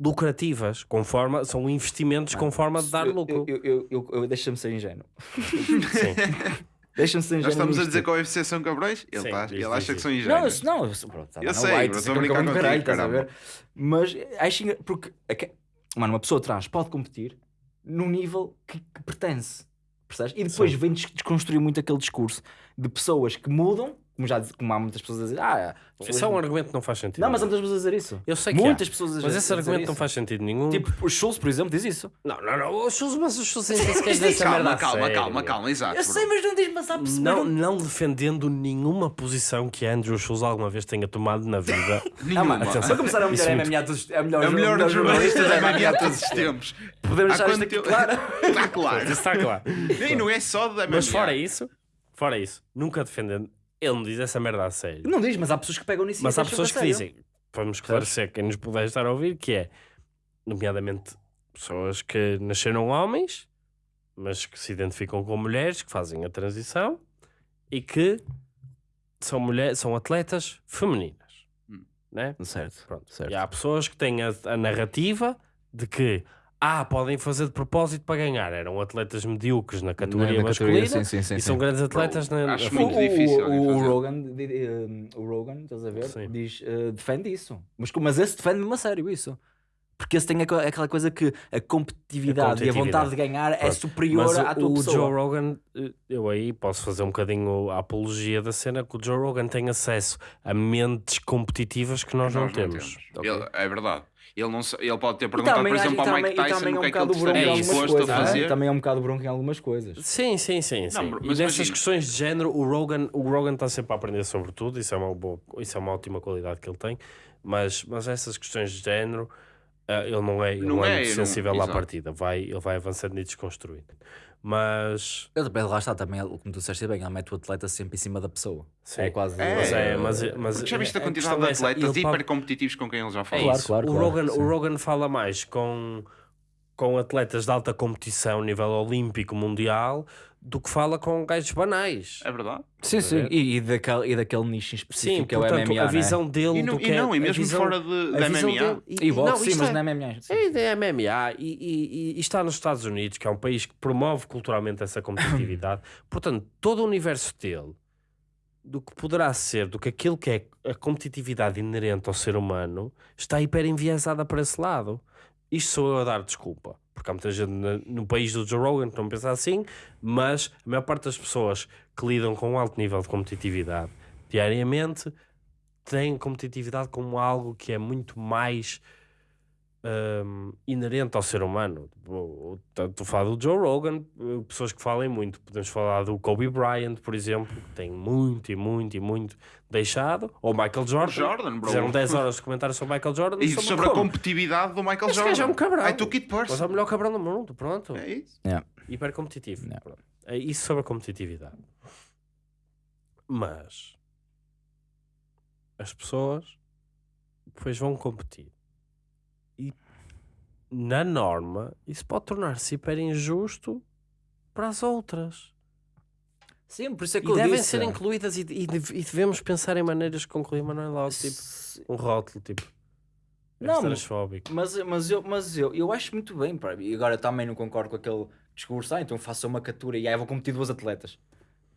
S2: lucrativas, com forma, são investimentos com forma de dar
S1: Eu-
S2: lucro.
S1: Eu, eu, eu, eu, Deixa-me ser ingênuo.
S2: Sim.
S1: Deixa-me ser ingênuo.
S3: Já estamos a dizer que a UFC são cabrões? Ele,
S2: Sim,
S3: tá- ele acha que são
S1: Não,
S3: ingênuos.
S1: não, eu, sou- pronto, tá,
S3: Eu
S1: não
S3: sei, estou a
S1: é
S3: brincar
S1: como
S3: contigo,
S1: caralho, estás a
S3: caramba.
S1: ver? Mas acho engra- porque aque- mano, uma pessoa trans pode competir num nível que, que pertence. Percebes? E depois
S2: Sim.
S1: vem des- desconstruir muito aquele discurso de pessoas que mudam, como já como há muitas pessoas a dizer, ah,
S2: Isso é um argumento que não faz sentido.
S1: não, mas há muitas pessoas a dizer isso.
S2: Eu sei que
S1: muitas
S2: há,
S1: pessoas a dizer
S2: mas esse
S1: a dizer
S2: argumento não
S1: isso.
S2: faz sentido nenhum.
S1: Tipo, o Schultz, por exemplo, diz isso.
S2: não, não, não. O Schultz, mas o Schultz nem sequer diz essa merda
S3: Calma,
S2: a
S3: calma, calma,
S2: meu.
S3: calma, exato.
S1: Eu sei, mas não diz, mas há pessoas.
S2: Não, não defendendo nenhuma posição que Andrew Schultz alguma vez tenha tomado na vida.
S1: Ah,
S3: Nenhuma.
S1: mano,
S2: Atenção.
S1: para começar, a melhor
S2: é
S1: é
S2: muito-
S1: MMA todos É a melhor,
S3: É melhor dos jornalistas da
S1: MMA
S3: de todos os tempos.
S1: Podemos deixar isto aqui claro.
S3: Está claro.
S2: Está claro.
S3: E não é só da MMA.
S2: Mas fora isso, fora isso, nunca defendendo. Ele não diz essa merda a sério.
S1: Não diz, mas há pessoas que pegam nisso e
S2: Mas há
S1: acham
S2: pessoas
S1: é
S2: que dizem, vamos esclarecer quem nos puder estar a ouvir, que é, nomeadamente, pessoas que nasceram homens, mas que se identificam com mulheres, que fazem a transição e que são, mulheres, são atletas femininas.
S3: Hum.
S2: Né?
S1: Certo,
S2: Pronto.
S1: certo.
S2: E há pessoas que têm a, a narrativa de que ah, podem fazer de propósito para ganhar. Eram atletas medíocres na categoria
S1: Na
S2: masculina
S1: categoria, sim, sim, sim,
S2: e
S1: sim.
S2: são grandes atletas na,
S3: acho
S2: na
S3: muito difícil
S1: o, o,
S3: fazer.
S1: Rogan, um, o Rogan, estás a ver? Diz, eh, defende isso. Mas, mas esse defende mesmo a sério isso. Porque esse tem aquela coisa que a competitividade, e a vontade de ganhar é
S2: Pronto.
S1: superior
S2: Mas
S1: à tua
S2: o, o
S1: pessoa.
S2: Joe Rogan, eh, eu aí posso fazer um bocadinho a apologia da cena, que o Joe Rogan tem acesso a mentes competitivas que nós,
S3: Nós
S2: não temos.
S1: Ok.
S3: Ele- é verdade. Ele, não, ele pode ter
S1: E
S3: perguntado,
S1: também,
S3: por exemplo,
S1: e
S3: ao Mike
S1: e
S3: Tyson
S1: também é
S3: o
S1: um
S3: que é que ele
S1: bocado bronco em
S3: estaria disposto a
S1: coisas.
S3: fazer.
S1: Também é um bocado bronco em algumas coisas.
S2: Sim, sim, sim. sim. e
S3: mas
S2: dessas
S3: imagina.
S2: questões de género, o Rogan, o Rogan está sempre a aprender sobre tudo, isso é uma, boa, isso é uma ótima qualidade que ele tem, mas, mas essas questões de género, ah, ele não é, ele
S3: Não
S2: não é,
S3: é,
S2: muito
S3: eu não-
S2: sensível à
S3: exato.
S2: partida, vai, ele vai avançando e desconstruindo. Mas.
S1: Ele, bem, lá está também, como tu disseste bem, ele mete o atleta sempre em cima da pessoa.
S2: Sim.
S1: É quase.
S3: É,
S2: Mas é, mas, mas
S3: já viste a
S2: a
S3: quantidade de
S2: é
S3: atletas
S2: ele pode-
S3: hiper competitivos com quem ele já
S2: É
S3: falou?
S1: Claro,
S2: isso.
S1: claro,
S2: o,
S1: claro,
S2: Rogan,
S1: sim.
S2: o Rogan fala mais com, com atletas de alta competição, nível olímpico, mundial, do que fala com gajos banais.
S3: É verdade?
S1: Sim, sim. E, e, daquele, e daquele nicho em específico
S2: Sim,
S1: que é o MMA.
S2: a visão dele
S3: E não,
S2: do que
S3: e,
S2: é-
S3: não, e
S2: a
S3: mesmo
S2: visão-
S3: fora de, da MMA.
S2: dele-
S1: Né? E boxe,
S2: não,
S1: sim, mas
S2: é-
S1: não é MMA. sim.
S2: É da MMA e, e- e- e está nos Estados Unidos, que é um país que promove culturalmente essa competitividade. Portanto, todo o universo dele, do que poderá ser, do que aquilo que é a competitividade inerente ao ser humano, está hiper enviesada para esse lado. Isto sou eu a dar desculpa, porque há muita gente no país do Joe Rogan que não pensa assim, mas a maior parte das pessoas que lidam com um alto nível de competitividade diariamente têm competitividade como algo que é muito mais hum, inerente ao ser humano. Estou a falar do Joe Rogan, eh, pessoas que falem muito. Podemos falar do Kobe Bryant, por exemplo, que tem muito e muito e muito deixado. Ou Michael Jordan.
S3: Jordan, bro.
S2: Fizeram 10 horas de comentários sobre Michael Jordan.
S3: E
S2: sobre
S3: sobre a competitividade do Michael
S2: Esse
S3: Jordan.
S2: é um cabrão.
S3: I took it
S2: Mas é o melhor cabrão do mundo, pronto.
S3: É isso.
S2: Hiper competitivo.
S1: Yeah.
S2: Pronto. É isso sobre a competitividade. Mas as pessoas depois vão competir. E na norma isso pode tornar-se hiper injusto para as outras.
S1: Sim, por isso é que
S2: E
S1: eu
S2: devem
S1: disse.
S2: ser incluídas e, e e devemos pensar em maneiras de concluir, mas não é logo tipo um rótulo tipo
S1: Não,
S2: transfóbico.
S1: Mas, mas, eu, mas eu, eu acho muito bem, pá. E agora também não concordo com aquele discurso. Ah, então faça uma categoria. E aí vou competir duas atletas.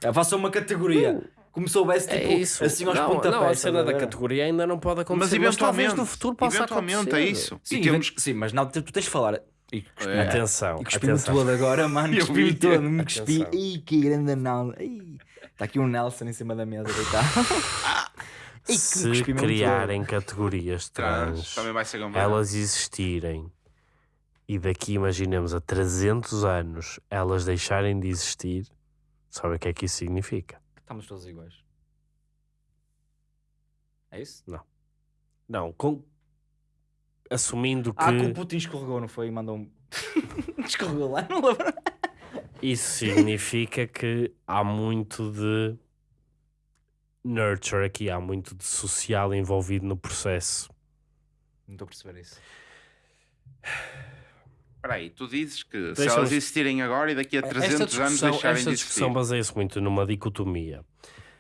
S1: Ah, faça uma categoria. Como se soubesse, tipo,
S2: É isso.
S1: assim aos
S2: não,
S1: pontapés.
S2: não, a cena da categoria ainda não pode acontecer.
S3: Mas eventualmente,
S2: talvez no futuro possa
S3: eventualmente
S2: acontecer.
S3: é isso.
S1: Sim,
S3: temos
S1: sim, mas não, tu tens de falar. E cuspi-
S3: É.
S2: Atenção,
S1: E cuspi-me todo agora, mano.
S3: Eu
S1: Cuspi-me todo. Me cuspi. Ih, que grande anal. Está aqui um Nelson em cima da mesa
S2: Se criarem categorias
S3: trans,
S2: trans, elas existirem e daqui, imaginemos, a 300 anos elas deixarem de existir, sabe o que é que isso significa?
S1: Estamos todos iguais. É isso?
S2: Não, com... assumindo que
S1: Ah, que o Putin escorregou, não foi? E mandou um. escorregou lá, não lembro.
S2: isso significa que há muito de nurture aqui, há muito de social envolvido no processo.
S1: Não estou a perceber isso.
S3: Espera aí, tu dizes que se
S2: Deixa-me-
S3: elas existirem agora e daqui a 300 anos
S2: discussão,
S3: deixarem
S2: esta
S3: de
S2: discussão
S3: existir.
S2: baseia-se muito numa dicotomia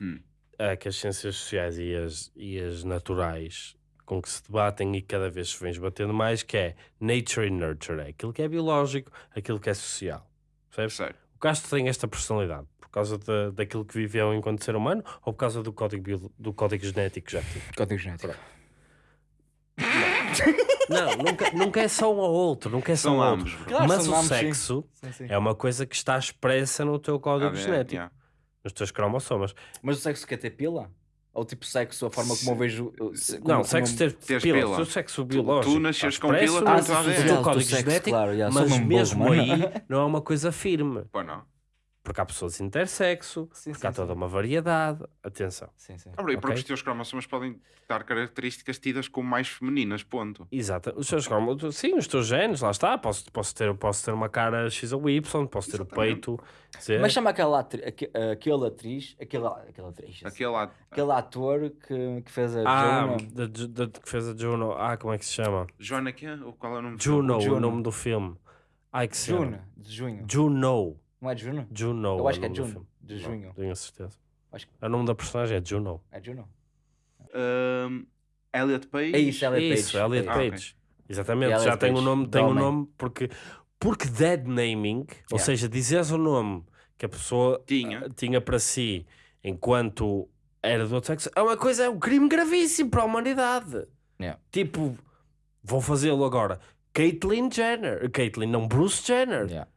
S3: Hum.
S2: ah, que as ciências sociais e as, e as naturais com que se debatem e cada vez se vem esbatendo mais, que é nature e nurture, é aquilo que é biológico, aquilo que é social. Percebes?
S3: Sério.
S2: O Castro tem esta personalidade por causa da daquilo que viveu enquanto ser humano ou por causa do código, bio- do código genético que já tinha?
S1: Código genético.
S2: Não, nunca, nunca é só um ou outro, nunca é só
S3: São
S2: um
S3: ambos,
S2: outro.
S1: Claro,
S2: Mas
S1: são
S2: o
S1: ambos,
S2: sexo
S1: Sim, sim.
S2: é uma coisa que está expressa no teu código
S3: Ah,
S2: genético,
S3: yeah.
S2: nos teus cromossomas.
S1: Mas o sexo quer ter pila? Ou tipo sexo, a forma como eu vejo. se-
S2: não,
S1: como-
S2: sexo
S1: como-
S2: ter
S3: Teres
S2: pila,
S3: pila.
S2: o sexo biológico.
S3: tu nasces
S2: está
S3: com pila,
S2: expresso
S3: não
S2: no
S3: está a ver.
S2: teu código
S1: sexo,
S2: genético,
S1: claro, sou
S2: mas
S1: mesmo
S2: aí não é uma coisa firme.
S3: Pô, não.
S2: Porque há pessoas intersexo,
S1: Sim,
S2: porque há
S1: sim,
S2: toda
S1: sim.
S2: uma variedade. Atenção.
S1: Sim, sim.
S3: Ah, e porque
S2: Ok.
S3: os teus cromossomas podem dar características tidas como mais femininas, ponto.
S2: Exato. Os seus cromos- sim, os teus genes, lá está. Posso, posso, ter, posso ter uma cara X ou Y, posso ter o
S3: Exatamente.
S2: peito. Z.
S1: Mas chama aquela atri... aque- aquele atriz, aquele, aquele atriz,
S3: Aquele lá.
S1: aquele ator que, que fez a
S2: ah,
S1: Jonah.
S2: da, Ju- da- que fez a Juno. Ah, como é que se chama?
S3: Joana quê? Ou qual é o nome do
S2: Juno, o
S1: Juno.
S2: nome do filme. Ai, que?
S1: Juno, de junho.
S2: Juno.
S1: Não é de Juno?
S2: Juno.
S1: Eu acho
S2: o
S1: que é Juno, de
S2: Não,
S1: junho.
S2: Tenho a certeza.
S1: Acho que-
S2: O nome da personagem é Juno.
S1: É Juno?
S3: Ahm, Elliot Page.
S1: É isso, Elliot
S2: Isso,
S1: Page.
S2: Elliot
S3: Ah,
S2: Page.
S3: ok.
S2: Exatamente,
S1: Elliot
S2: já tem o
S1: Page,
S2: nome, tem o
S1: homem.
S2: nome porque, porque dead naming, ou
S1: Yeah.
S2: seja, dizeres o nome que a pessoa
S3: Tinha.
S2: ah, tinha para si enquanto era do outro sexo, é uma coisa, é um crime gravíssimo para a humanidade.
S1: Yeah.
S2: Tipo, vou fazê-lo agora. Caitlyn Jenner, Caitlyn, não Bruce Jenner.
S1: Yeah.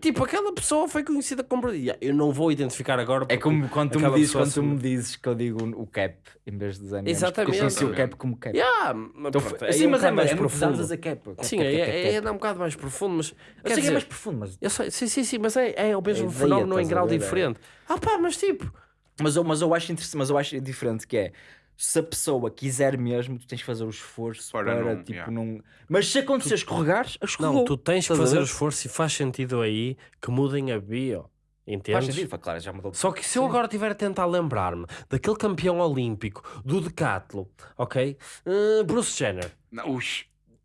S2: Tipo, aquela pessoa foi conhecida como. Yeah, Eu não vou identificar agora.
S1: É como quando tu, me dizes, quando tu me dizes que eu digo o cap em vez de dizer
S2: Exatamente.
S1: Eu conheci o cap como cap.
S2: Yeah, mas
S1: Então,
S2: pronto,
S1: foi-
S2: aí
S1: sim,
S2: é um
S1: mas é,
S2: mais
S1: é
S2: profundo.
S1: a cap.
S2: Sim, é, é, é, um bocado mais profundo, mas.
S1: Eu sei que é mais profundo, mas,
S2: eu sei, sim, sim, sim, mas é, é o mesmo
S1: ideia,
S2: fenómeno em grau
S1: é.
S2: diferente. Ah pá, mas tipo.
S1: mas, eu, mas, eu acho interessante, mas eu acho diferente que é se a pessoa quiser mesmo, tu tens que fazer o esforço
S3: Para
S1: para,
S3: não-
S1: tipo,
S3: yeah.
S1: não. Mas se acontecer escorregares, escorregou.
S2: Não, tu tens que fazer o esforço e faz sentido aí que mudem a bio.
S1: Faz
S2: Entendes?
S1: sentido, foi claro, já mudou.
S2: Só que se eu agora estiver a tentar lembrar-me daquele campeão olímpico do decatlo, ok? Uh, Bruce Jenner.
S3: Não.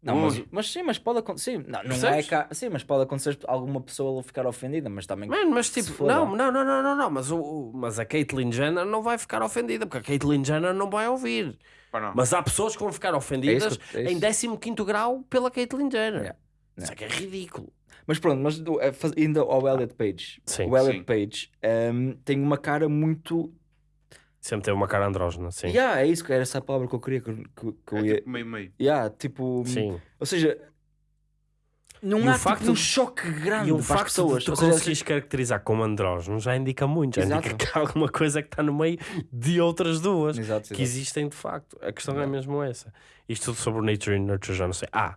S1: Não, mas, mas sim, mas pode acontecer. Não, não é cá, sim, mas pode acontecer alguma pessoa ficar ofendida, mas também.
S2: Mano, mas tipo,
S1: for,
S2: não, não, não, não, não, não, mas, o, o- mas a Caitlyn Jenner não vai ficar ofendida, porque a Caitlyn Jenner não vai ouvir.
S3: Não.
S2: Mas há pessoas que vão ficar ofendidas
S1: que eu- é isso.
S2: em 15 grau pela Caitlyn Jenner.
S1: Yeah.
S2: Isso é que é ridículo.
S1: Mas pronto, mas eh, ainda ao Elliot Page.
S2: Sim.
S1: o Elliot
S3: Sim.
S1: Page ehm, tem uma cara muito.
S2: Sempre teve uma cara andrógena, sim.
S1: Yeah, é isso que era essa a palavra que eu queria que, que, que
S3: É
S1: eu ia.
S3: tipo meio meio.
S1: Yeah, tipo.
S2: Sim.
S1: Ou seja, não
S2: E
S1: há
S2: o facto
S1: tipo, um choque grande
S2: E o
S1: para as
S2: facto
S1: pessoas.
S2: de tu conseguires caracterizar como andrógeno já indica muito, já
S1: Exato.
S2: indica que há alguma coisa que está no meio de outras duas
S1: Exato,
S2: que
S1: exato.
S2: existem de facto. A questão é
S1: Yeah.
S2: mesmo essa. Isto tudo sobre o Nature e Nurture já não sei. Ah,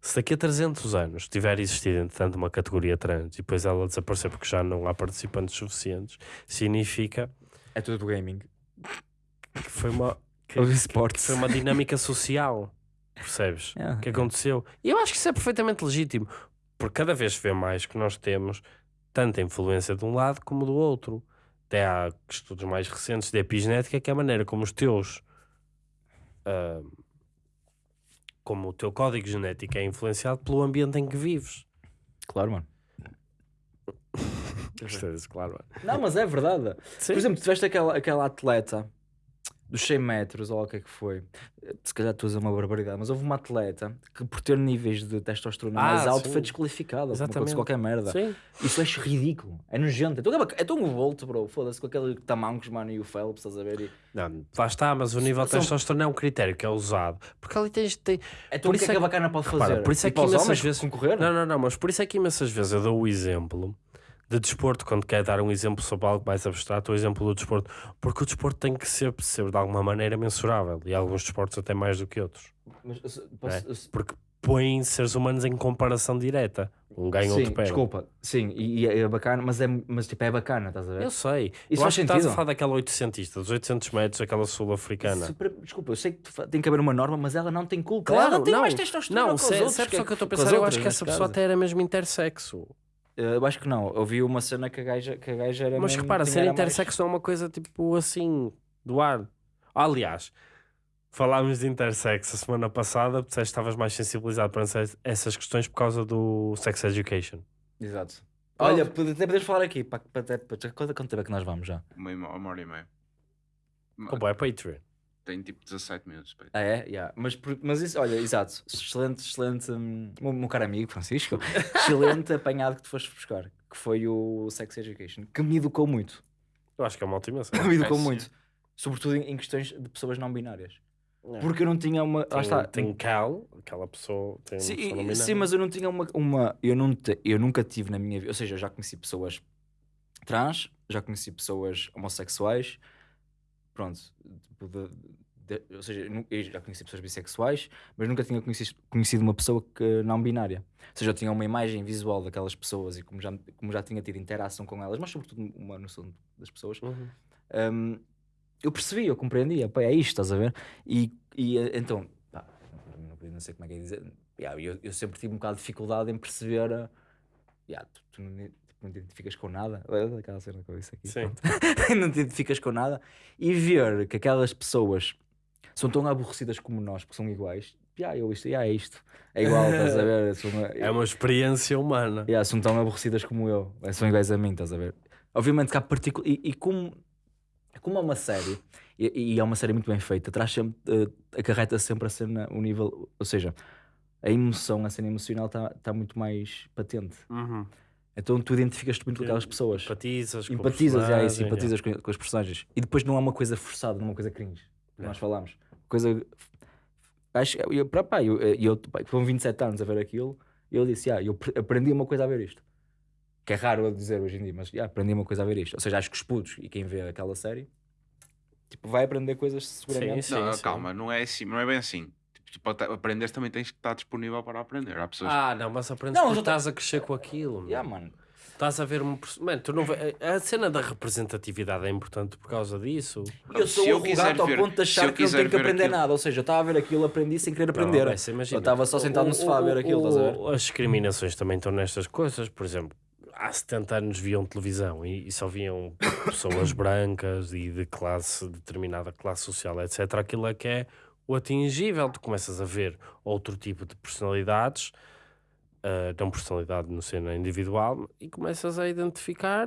S2: se daqui a 300 anos tiver existido entretanto uma categoria trans e depois ela desaparecer porque já não há participantes suficientes, significa
S1: É tudo gaming.
S2: Que foi uma, que,
S1: esportes.
S2: foi uma dinâmica social. Percebes?
S1: Yeah.
S2: que aconteceu. E eu acho que isso é perfeitamente legítimo, porque cada vez se vê mais que nós temos tanta influência de um lado como do outro. Até há estudos mais recentes de epigenética que é a maneira como os teus. ah, como o teu código genético é influenciado pelo ambiente em que vives.
S1: Claro, mano.
S2: Disso, claro.
S1: Não, mas é verdade.
S2: Sim.
S1: Por exemplo, tiveste aquela, aquela atleta dos 100 metros, ou o que é que foi. Se calhar tu usas uma barbaridade, mas houve uma atleta que, por ter níveis de testosterona
S2: Ah,
S1: mais alto,
S2: sim.
S1: foi desqualificada. Exatamente. Qualquer merda.
S2: Sim.
S1: Isso acho ridículo. É nojento. É tão, é tão um volto, bro. Foda-se com aquele tamancos, mano, e o Phelps, estás a ver? E...
S2: Não, lá está, mas o nível de testosterona é um critério que é usado. Porque ali tens. Tem...
S1: É
S2: Por
S1: o que
S2: isso
S1: é que
S2: é
S1: a bacana pode fazer.
S2: Repara, por isso é que
S1: os
S2: imensas vezes-
S1: concorrer.
S2: Não, não, não, mas por isso é que imensas vezes eu dou o exemplo de desporto, quando quer dar um exemplo sobre algo mais abstrato, o exemplo do desporto, porque o desporto tem que ser, ser de alguma maneira mensurável, e alguns desportos até mais do que outros,
S1: Mas, se- posso-
S2: É. porque põem seres humanos em comparação direta, um ganha,
S1: sim,
S2: outro perde.
S1: desculpa. Sim, e, é bacana, mas, é, mas tipo, é bacana, estás a ver?
S2: Eu sei,
S1: Isso
S2: eu acho que estás a falar daquela 800, dos 800 metros, aquela sul-africana.
S1: Desculpa, eu sei que tem que haver uma norma, mas ela não tem culpa.
S2: Claro,
S1: ela tem
S2: não,
S1: mais testosterona
S2: não,
S1: que
S2: se,
S1: outros,
S2: se é a pessoa que eu estou a pensar, eu
S1: outras,
S2: acho que essa pessoa
S1: caso.
S2: até era mesmo intersexo.
S1: Eu acho que não. Eu vi uma cena que a gaja, que a gaja era
S2: Mas
S1: mesmo-
S2: repara, ser
S1: mais-
S2: intersexo não é uma coisa tipo assim, do ar. Aliás, falámos de intersexo a semana passada, disseste que estavas mais sensibilizado para essa- essas questões por causa do sex education.
S1: Exato. Olha, pode- podemos falar aqui. Para, para, para, para, quanto tempo é que nós vamos já?
S3: Uma, hora e meia.
S2: Como é Patreon?
S3: Tem tipo 17 minutos. pá.
S1: Ah, é? Yeah. Mas, mas isso, olha, exato. Excelente, excelente. hum, meu, caro amigo Francisco, excelente apanhado que tu foste buscar. Que foi o Sex Education. Que me educou muito.
S2: Eu acho que é uma cena.
S1: me educou
S3: sim.
S1: muito. Sobretudo em, em questões de pessoas não binárias.
S2: É.
S1: Porque eu não tinha uma.
S2: Tem,
S1: lá está.
S2: tem Cal, aquela pessoa. Tem uma
S1: Sim,
S2: pessoa não
S1: sim, mas eu não tinha uma. uma eu, não te- eu nunca tive na minha vida. Ou seja, eu já conheci pessoas trans, já conheci pessoas homossexuais. Pronto. tipo, de- de- ou seja, eu já conheci pessoas bissexuais, mas nunca tinha conhecido, conhecido uma pessoa que não binária. Ou seja, eu tinha uma imagem visual daquelas pessoas e como já, como já tinha tido interação com elas, mas sobretudo uma noção das pessoas,
S2: Uhum.
S1: hum, eu percebi, eu compreendia, pá, é isto, estás a ver? E, e então, pá, não, sei como é que é dizer, yeah, eu, eu sempre tive um bocado de dificuldade em perceber, eh, yeah, tu, tu não, te identificas com nada, aquela cena que eu disse aqui, não te identificas com nada, e ver que aquelas pessoas são tão aborrecidas como nós, porque são iguais, yeah, eu isto, é isto, é igual, estás a ver? São,
S2: É uma experiência humana.
S1: Yeah, são tão aborrecidas como eu, eh, são iguais a mim, estás a ver? Obviamente que há partículas. E, e como, como é uma série, e, e é uma série muito bem feita, traz sempre, eh, acarreta sempre a cena, o nível. Ou seja, a emoção, a cena emocional está tá muito mais patente.
S2: Uhum.
S1: Então tu identificas-te muito com aquelas pessoas.
S2: Empatizas, com
S1: Empatizas, é com, com os personagens. E depois não é uma coisa forçada, não é uma coisa cringe. que
S2: É.
S1: Nós falámos. Coisa. Acho que eu, pá, pá, eu, eu, pá, foram 27 anos a ver aquilo e eu disse, ah, eu pre- aprendi uma coisa a ver isto. Que é raro eu dizer hoje em dia, mas yeah, aprendi uma coisa a ver isto. Ou seja, acho que os putos e quem vê aquela série tipo, vai aprender coisas seguramente.
S2: Sim,
S3: não,
S2: sim.
S3: calma, não é assim, não é bem assim. Tipo, aprenderes também tens que estar disponível para aprender. Há pessoas
S2: Ah, não, mas aprendes
S1: Não,
S2: porque
S1: já tá-
S2: estás a crescer com aquilo. meu.
S1: Yeah, mano.
S2: Estás a ver um. Mano, tu não A cena da representatividade é importante por causa disso.
S1: Eu sou
S3: eu
S1: arrogante ao
S3: ver-
S1: ponto de achar
S3: eu
S1: que não tenho que aprender
S3: aquilo-
S1: nada. Ou seja, eu estava a ver aquilo, aprendi sem querer aprender.
S2: Não, imagina.
S1: eu estava só sentado no
S2: O-
S1: sofá a ver
S2: o-
S1: aquilo, estás a ver?
S2: o- As discriminações também estão nestas coisas. Por exemplo, há 70 anos viam televisão e, e só viam pessoas brancas e de classe, determinada classe social, etc. Aquilo é que é o atingível. Tu começas a ver outro tipo de personalidades, ah, não personalidade no cena individual, e começas a identificar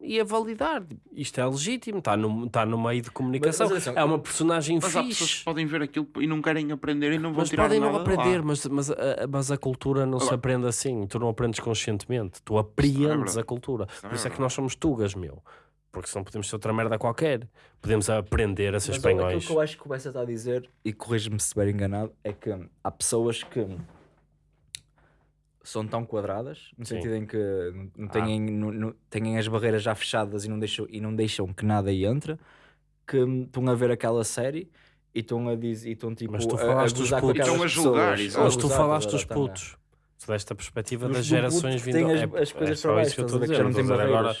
S2: e a validar. Isto é legítimo, está no, está no meio de comunicação.
S1: mas atenção,
S2: é uma personagem
S3: Mas há pessoas
S2: fixe.
S3: que podem ver aquilo e não querem aprender e não vão
S2: Mas
S3: tirar
S2: podem não aprender, mas, mas, a, mas a cultura não se aprende assim. Tu não aprendes conscientemente, tu
S3: é
S2: apreendes
S3: verdade.
S2: a cultura.
S3: é
S2: Por isso é que nós somos tugas, meu. Porque senão podemos ser outra merda qualquer. Podemos aprender a ser
S1: Mas olha,
S2: espanhóis.
S1: Aquilo que eu acho que o Bessa está a dizer, e corrige-me se estiver enganado, é que há pessoas que são tão quadradas, no
S2: Sim.
S1: sentido em que não,
S2: Ah.
S1: têm, não- não- têm as barreiras já fechadas e não deixam, e não deixam que nada entre, que estão a ver aquela série e estão a dizer, e estão tipo
S2: Mas tu
S1: a-
S2: falaste
S1: a com
S2: putos.
S3: Estão a julgar,
S1: pessoas.
S2: Mas tu falaste dos putos. Tu deste a perspectiva das gerações vindo
S1: as,
S2: é-
S1: as coisas
S2: é
S1: para
S2: só
S1: baixo,
S2: isso que eu
S1: a
S2: estou a dizer. Não a agora.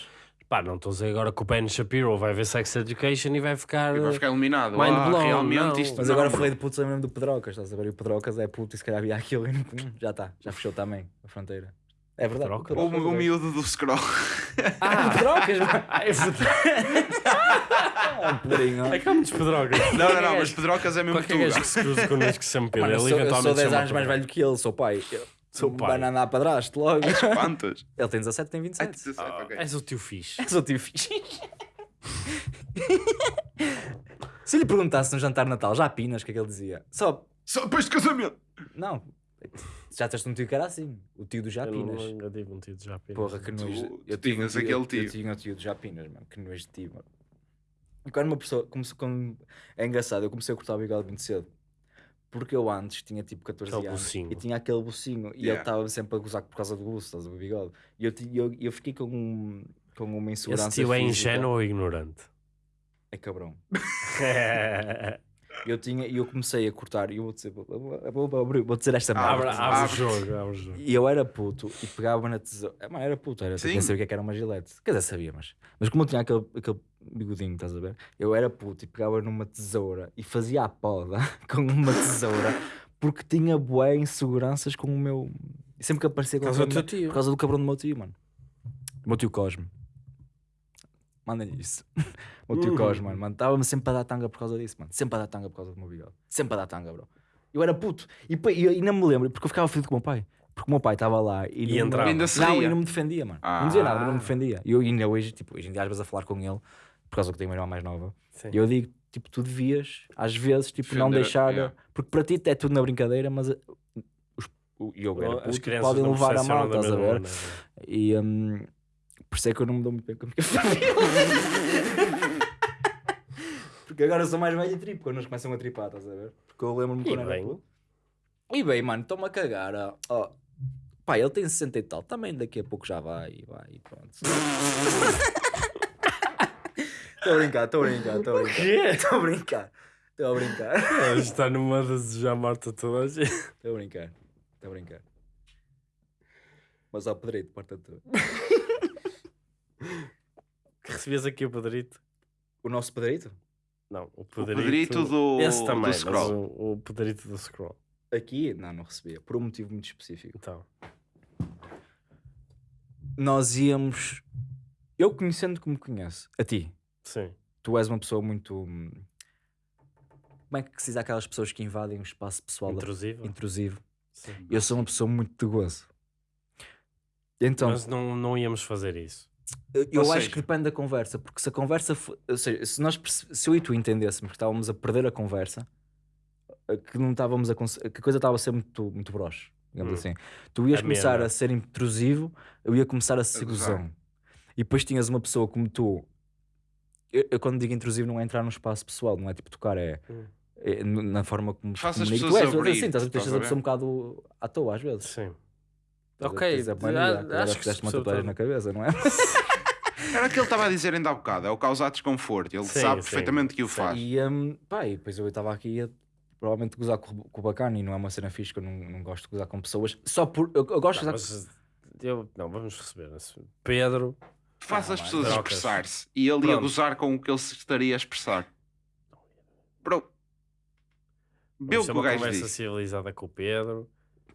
S2: Pá, não estou a dizer agora que o Ben Shapiro vai ver Sex Education e vai ficar.
S3: E vai ficar eliminado.
S2: Mind
S3: ah,
S2: blown,
S3: realmente
S2: não.
S3: isto
S1: Mas
S3: não,
S1: agora
S3: bro.
S1: falei de putos lembro do Pedrocas, estás a ver? E o Pedrocas é puto e se calhar havia aquilo e não- já está, já fechou também a fronteira. É verdade.
S2: Pedrocas?
S3: O,
S1: Pedrocas
S3: o
S1: é-
S3: miúdo do scroll.
S2: Ah,
S1: Pedrocas, mano.
S2: é verdade.
S1: Pedrinho.
S2: É que há muitos pedrogas.
S3: Não, não, não, mas Pedrocas é mesmo
S2: Qualquer gajo que se cruze connosco sempre
S1: eu,
S2: ele
S1: sou, eu sou
S2: eventualmente
S1: 10
S2: chama
S1: anos mais velho que ele, sou pai. Eu-
S2: Sou pai.
S1: Vai andar para trás logo.
S3: Quantas?
S1: Ele tem 17, tem
S3: Ai,
S1: 27.
S3: 17,
S2: Ah,
S3: ok.
S2: És o tio fixe.
S1: Sou tio fixe. Se eu lhe perguntasse no jantar de Natal, já pinas, o que é que ele dizia? Só,
S3: Só depois de casamento.
S1: não. Já tens um tio que era assim, o tio do
S2: Eu
S1: Japinas.
S2: não- nunca tive um tio de Japinas.
S1: Porra, que nojo.
S3: tu
S1: Eu tive um
S3: tinhas
S1: tio-
S3: aquele
S1: eu-
S3: tio.
S1: Eu tinha o tio de Japinas, mano. Que nojo de ti, mano. E quando uma pessoa. Comecei, quando, é engraçado, eu comecei a cortar o bigode muito cedo. Porque eu antes tinha tipo 14
S2: Aquele
S1: anos
S2: bucinho.
S1: e tinha aquele bucinho e ele estava sempre a gozar por causa do buço, estás a ver, o bigode. E eu, eu, eu fiquei com, um, com uma insegurança.
S2: Esse tio é ingênuo ou ignorante?
S1: É cabrão. Eu tinha e eu comecei a cortar e eu vou dizer, vou, vou, vou, abrir- vou dizer esta merda.
S2: abre, abre o jogo, abre o jogo.
S1: E eu era puto e pegava na tesoura. É, mano, era puto, era. Nem sabia o que é que era uma gilete. Quer dizer, sabia, mas. Mas como eu tinha aquele, aquele bigodinho, estás a ver? Eu era puto e pegava numa tesoura e fazia a poda com uma tesoura porque tinha bué inseguranças com o meu. E sempre que aparecia com
S2: causa
S1: o
S2: do tio.
S1: Por causa do cabrão do meu tio, mano. Do meu tio Cosme. Manda-lhe isso. o meu tio
S2: Uhum.
S1: Cosme, mano. mano. Estava-me sempre a dar tanga por causa disso, mano. Sempre a dar tanga por causa do meu bigode. Sempre a dar tanga, bro. Eu era puto. E, e, e não me lembro, porque eu ficava feliz com o meu pai. Porque o meu pai estava lá e,
S2: E
S1: não,
S2: entrava.
S3: Ainda
S1: não, e não me defendia, mano. Não dizia nada, mas não me
S3: Ah.
S1: defendia. E eu ainda hoje, tipo, hoje em dia às vezes a falar com ele, por causa que tenho uma irmã mais nova,
S2: Sim.
S1: e eu digo, tipo, tu devias, às vezes, tipo, não deixar.
S3: yeah.
S1: Porque para ti é tudo na brincadeira, mas uh, os, o, e eu era
S2: As
S1: puto,
S2: crianças
S1: podem
S2: não
S1: levar a mal, estás a
S2: mesma
S1: ver? E hum, por isso é que eu não me dou muito bem com a minha família. Porque agora eu sou mais velho e tripo, quando eles começam a tripar, estás a ver? Porque eu lembro-me quando era puto. E bem, mano, estou-me a cagar. ó. Ó, Pá, ele tem 60 e tal, também daqui a pouco já vai, e vai, e pronto. Estou a brincar, estou a brincar, estou a brincar. Estou a brincar, estou a brincar.
S2: Está numa a desejar morte a toda a gente.
S1: Estou a brincar, estou a brincar. Mas ao Pedrito, porta tua.
S2: Que recebias aqui o Pedrito?
S1: O nosso Pedrito?
S2: Não, o
S3: O
S2: Pedrito,
S3: Pedrito do,
S2: Esse também,
S3: do
S2: mas
S3: scroll.
S2: o, o Pedrito do Scroll.
S1: Aqui, não, não recebia, por um motivo muito específico.
S2: Então,
S1: Nós íamos. Eu conhecendo como conheço, a ti,
S2: sim.
S1: tu és uma pessoa muito. hum, Como é que se diz aquelas pessoas que invadem o espaço pessoal
S2: Intrusivo.
S1: intrusivo?
S2: Sim.
S1: Eu sou uma pessoa muito de gozo. Então,
S2: Mas não, não íamos fazer isso.
S1: eu, eu
S3: Ou
S1: acho
S3: seja-
S1: que depende da conversa, porque se a conversa. fo- Ou seja, se, nós, se eu e tu entendêssemos que estávamos a perder a conversa, eh, que não estávamos a. que a coisa estava a ser muito, muito broxe, digamos
S2: Hum.
S1: assim. Tu ias
S2: Amena.
S1: começar a ser intrusivo, eu ia começar a ser gozão. E depois tinhas uma pessoa como tu. Eu, eu quando digo intrusivo não é entrar no espaço pessoal, não é tipo tocar, é,
S2: Hum.
S1: é na forma como te
S3: Faça as
S1: comunica.
S3: pessoas
S1: Tu és,
S3: abrir,
S1: assim, estás a
S3: a
S1: a pessoa um bocado à toa às vezes.
S2: Sim. Ok,
S1: a mania,
S2: ah, acho que
S1: fizeste uma tatuagem na cabeça, não é?
S3: Era o que ele estava a dizer ainda há bocado, é o causar desconforto. Ele
S2: Sim,
S3: sabe
S2: sim,
S3: perfeitamente que o
S2: sim.
S3: faz.
S1: E, um, pá, e depois eu estava aqui a provavelmente gozar com, com o bacana e não é uma cena fixe que eu não, não gosto de gozar com pessoas. Só por. Eu, eu gosto de
S2: Não,
S1: gozar
S2: mas eu, não, vamos receber. Pedro,
S3: Faz
S1: Ah,
S3: as pessoas expressar-se e ele ia
S2: Pronto.
S3: gozar com o que ele se estaria a expressar. Bro, vê o
S2: ter
S3: que o
S2: uma
S3: gajo
S2: conversa
S3: disse.
S2: civilizada com o Pedro.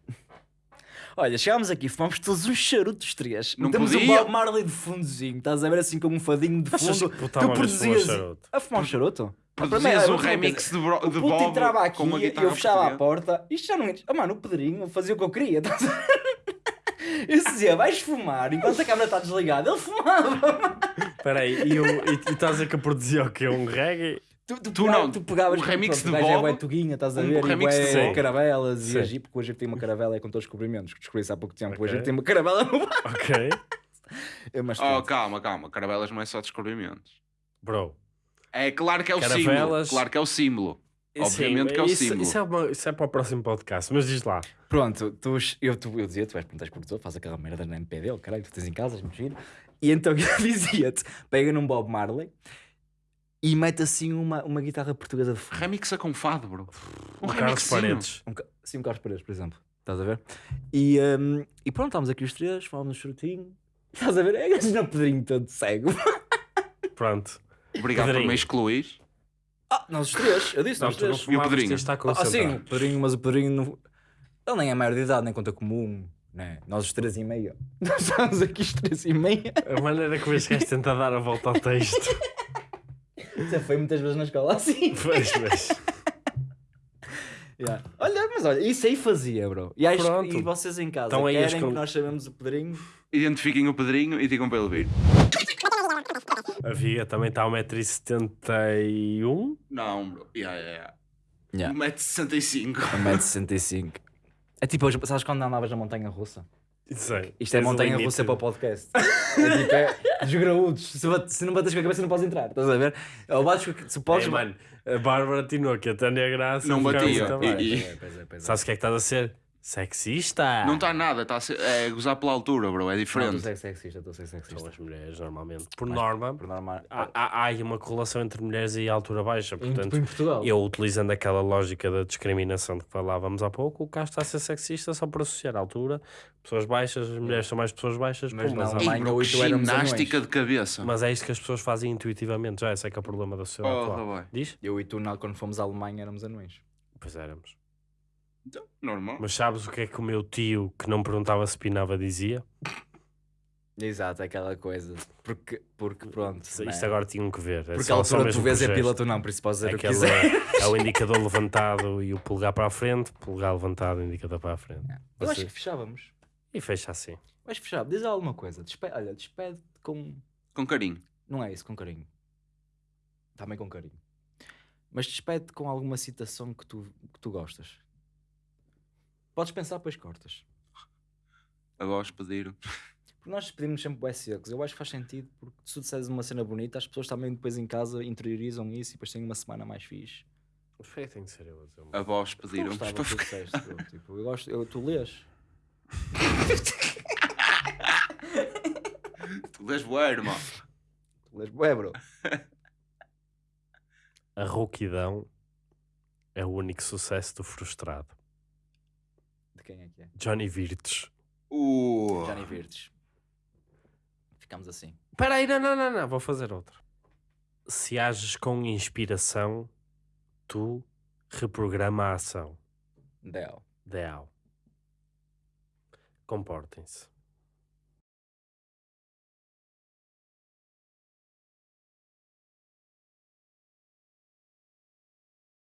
S1: Olha, chegámos aqui, fumamos todos uns charutos três.
S3: Não
S1: Temos um
S3: podia.
S1: Bob Marley de fundozinho, estás a ver assim como um fadinho de fundo.
S2: que
S1: tu produzias
S2: charuto?
S1: a fumar um charuto?
S3: Produzias um remix de, bro, de
S1: O puto
S3: Bob
S1: entrava aqui
S3: com uma
S1: e
S3: guitarra
S1: eu fechava a porta. Isto já não. Oh, mano, o Pedrinho fazia o que eu queria. estás a ver? Eu dizia, vais fumar enquanto a câmera está desligada. Ele fumava.
S2: Espera aí, e, eu- e, e estás a que eu produzia o quê? Um reggae?
S1: Tu, tu,
S3: Tu
S1: pegava-
S3: não,
S1: tu pegavas
S3: o remix
S1: pronto,
S3: de
S1: é
S3: Bob,
S1: bué tuguinha, estás a
S3: um
S1: ver? E
S3: remix
S1: bué
S3: de
S1: caravelas
S2: Sim.
S1: e a Jeep, porque hoje tenho uma caravela é com todos os descobrimentos. que Descobri isso há pouco tempo. Hoje
S2: Ok.
S1: eu tenho uma caravela no bar.
S2: Ok.
S1: É, Mas
S3: Oh, calma, calma. Caravelas não é só descobrimentos.
S2: Bro.
S3: É claro que é o símbolo.
S2: Caravelas-
S3: Claro que é o símbolo. Obviamente
S2: Sim,
S3: que é o
S2: isso,
S3: símbolo.
S2: Isso é, uma- isso é para o próximo podcast, mas diz lá.
S1: Pronto, tu, eu, tu, eu dizia, tu és tens produtor, faz aquela merda na MPD, oh, caralho, tu tens em casa, és muito giro. E então eu dizia-te, pega num Bob Marley e mete assim uma, uma guitarra portuguesa de fundo.
S3: Remixa com fado, bro. Um
S2: O Carlos. Paredes.
S1: Um, sim, um Carlos Paredes, por exemplo. Estás a ver? E, hum, e pronto, estávamos aqui os três, falávamos no charutinho. Estás a ver? É assim, não Pedrinho todo cego.
S2: Pronto.
S3: Obrigado por
S2: Pedrinho.
S3: me excluir.
S1: Ah, nós os três, eu disse,
S2: Não,
S1: nós os três.
S3: Pedrinho?
S2: tens de estar
S1: Ah, sim, o Pedrinho, mas o Pedrinho não... Ele nem é maior de idade, nem conta como um. Né? Nós os três e meia. Nós estamos aqui os três e meia.
S2: A maneira como este gajo tenta dar a volta ao texto.
S1: Já foi muitas vezes na escola assim.
S2: Pois, mas...
S1: Yeah. Olha, mas olha, isso aí fazia, bro. E, acho,
S2: Pronto.
S1: e vocês em casa
S2: Então aí as
S1: querem
S2: con-
S1: que nós sabemos o Pedrinho?
S3: Identifiquem o Pedrinho e digam para ele vir.
S2: A Via também está a 1,71m.
S3: Não, bro. Yeah, yeah, yeah.
S1: Yeah.
S3: 1,65m.
S1: 1,65m. É tipo, sabes quando andavas na montanha russa?
S2: Sei.
S1: Isto é montanha russa para o podcast. É tipo, é dos graúdos. Se, bate- se não bates com a cabeça, não podes entrar. Estás a ver? Ou bates com a- Se podes.
S2: Ei, mano, a Bárbara atinou que a Tânia Graça
S3: Não
S2: ficava
S3: batia.
S2: muito
S3: E-
S1: é, é, é.
S2: Sabes o que é que estás a ser? Sexista.
S3: Não está nada, está a ser, é gozar pela altura, bro. É
S1: Não,
S3: diferente.
S1: estou a ser sexista, estou a ser
S2: São
S1: sexista.
S2: as mulheres, normalmente. Por
S1: Mas-
S2: norma,
S1: Por normal.
S2: há, há, há aí uma correlação entre mulheres e altura baixa. Portanto,
S1: em Portugal.
S2: eu utilizando aquela lógica da discriminação de que falávamos há pouco, o Castro está a ser sexista só por associar a altura. Pessoas baixas, as mulheres são mais pessoas baixas.
S1: Mas
S2: mas,
S1: não,
S2: há-
S1: a
S3: Ei,
S1: mãe
S3: bro, ginástica de cabeça.
S2: mas é isto que as pessoas fazem intuitivamente. Já esse é que é o problema da sociedade
S3: Porra,
S2: atual. Diz?
S1: Eu e tu, na- quando fomos à Alemanha, éramos anões.
S2: Pois éramos.
S3: Então, normal.
S2: Mas sabes o que é que o meu tio, que não perguntava se pinava, dizia?
S1: Exato, aquela coisa. Porque, porque pronto.
S2: Isto
S1: né?
S2: agora tinham que ver. É
S1: Porque
S2: só-
S1: a
S2: só
S1: altura
S2: mesmo
S1: tu vês
S2: por
S1: é piloto não, por isso podes dizer o que quiser.
S2: é o indicador levantado e o polegar para a frente, polegar levantado, indicador para a frente.
S1: Eu acho
S2: Você-
S1: que fechávamos.
S2: E fecha assim.
S1: Que fechava. Diz alguma coisa. Despe... Olha, despede com.
S3: Com carinho.
S1: Não é isso, com carinho. Também com carinho. Mas despede com alguma citação que tu, que tu gostas. Podes pensar, depois cortas.
S3: Agora os pediram.
S1: Porque nós despedimos sempre bué secos. Eu acho que faz sentido, porque se tu disseres uma cena bonita, as pessoas também depois em casa interiorizam isso e depois têm uma semana mais fixe.
S2: Mas foi tem que ser eu a dizer.
S3: A voz
S1: Eu
S3: pediram.
S1: gostava
S3: para ficar-
S1: disseste, bro. tipo, eu gosto, eu, tu lês.
S3: Tu lês bué, irmão.
S1: Tu lês bué, bro.
S2: A rouquidão é o único sucesso do frustrado.
S1: Quem é que é?
S2: Johnny Virtus.
S3: Uh.
S1: Johnny Virtus. Ficamos assim.
S2: Espera aí, não, não, não, não, vou fazer outra. Se ages com inspiração, tu reprograma a ação.
S1: Del.
S2: Ideal. Comportem-se.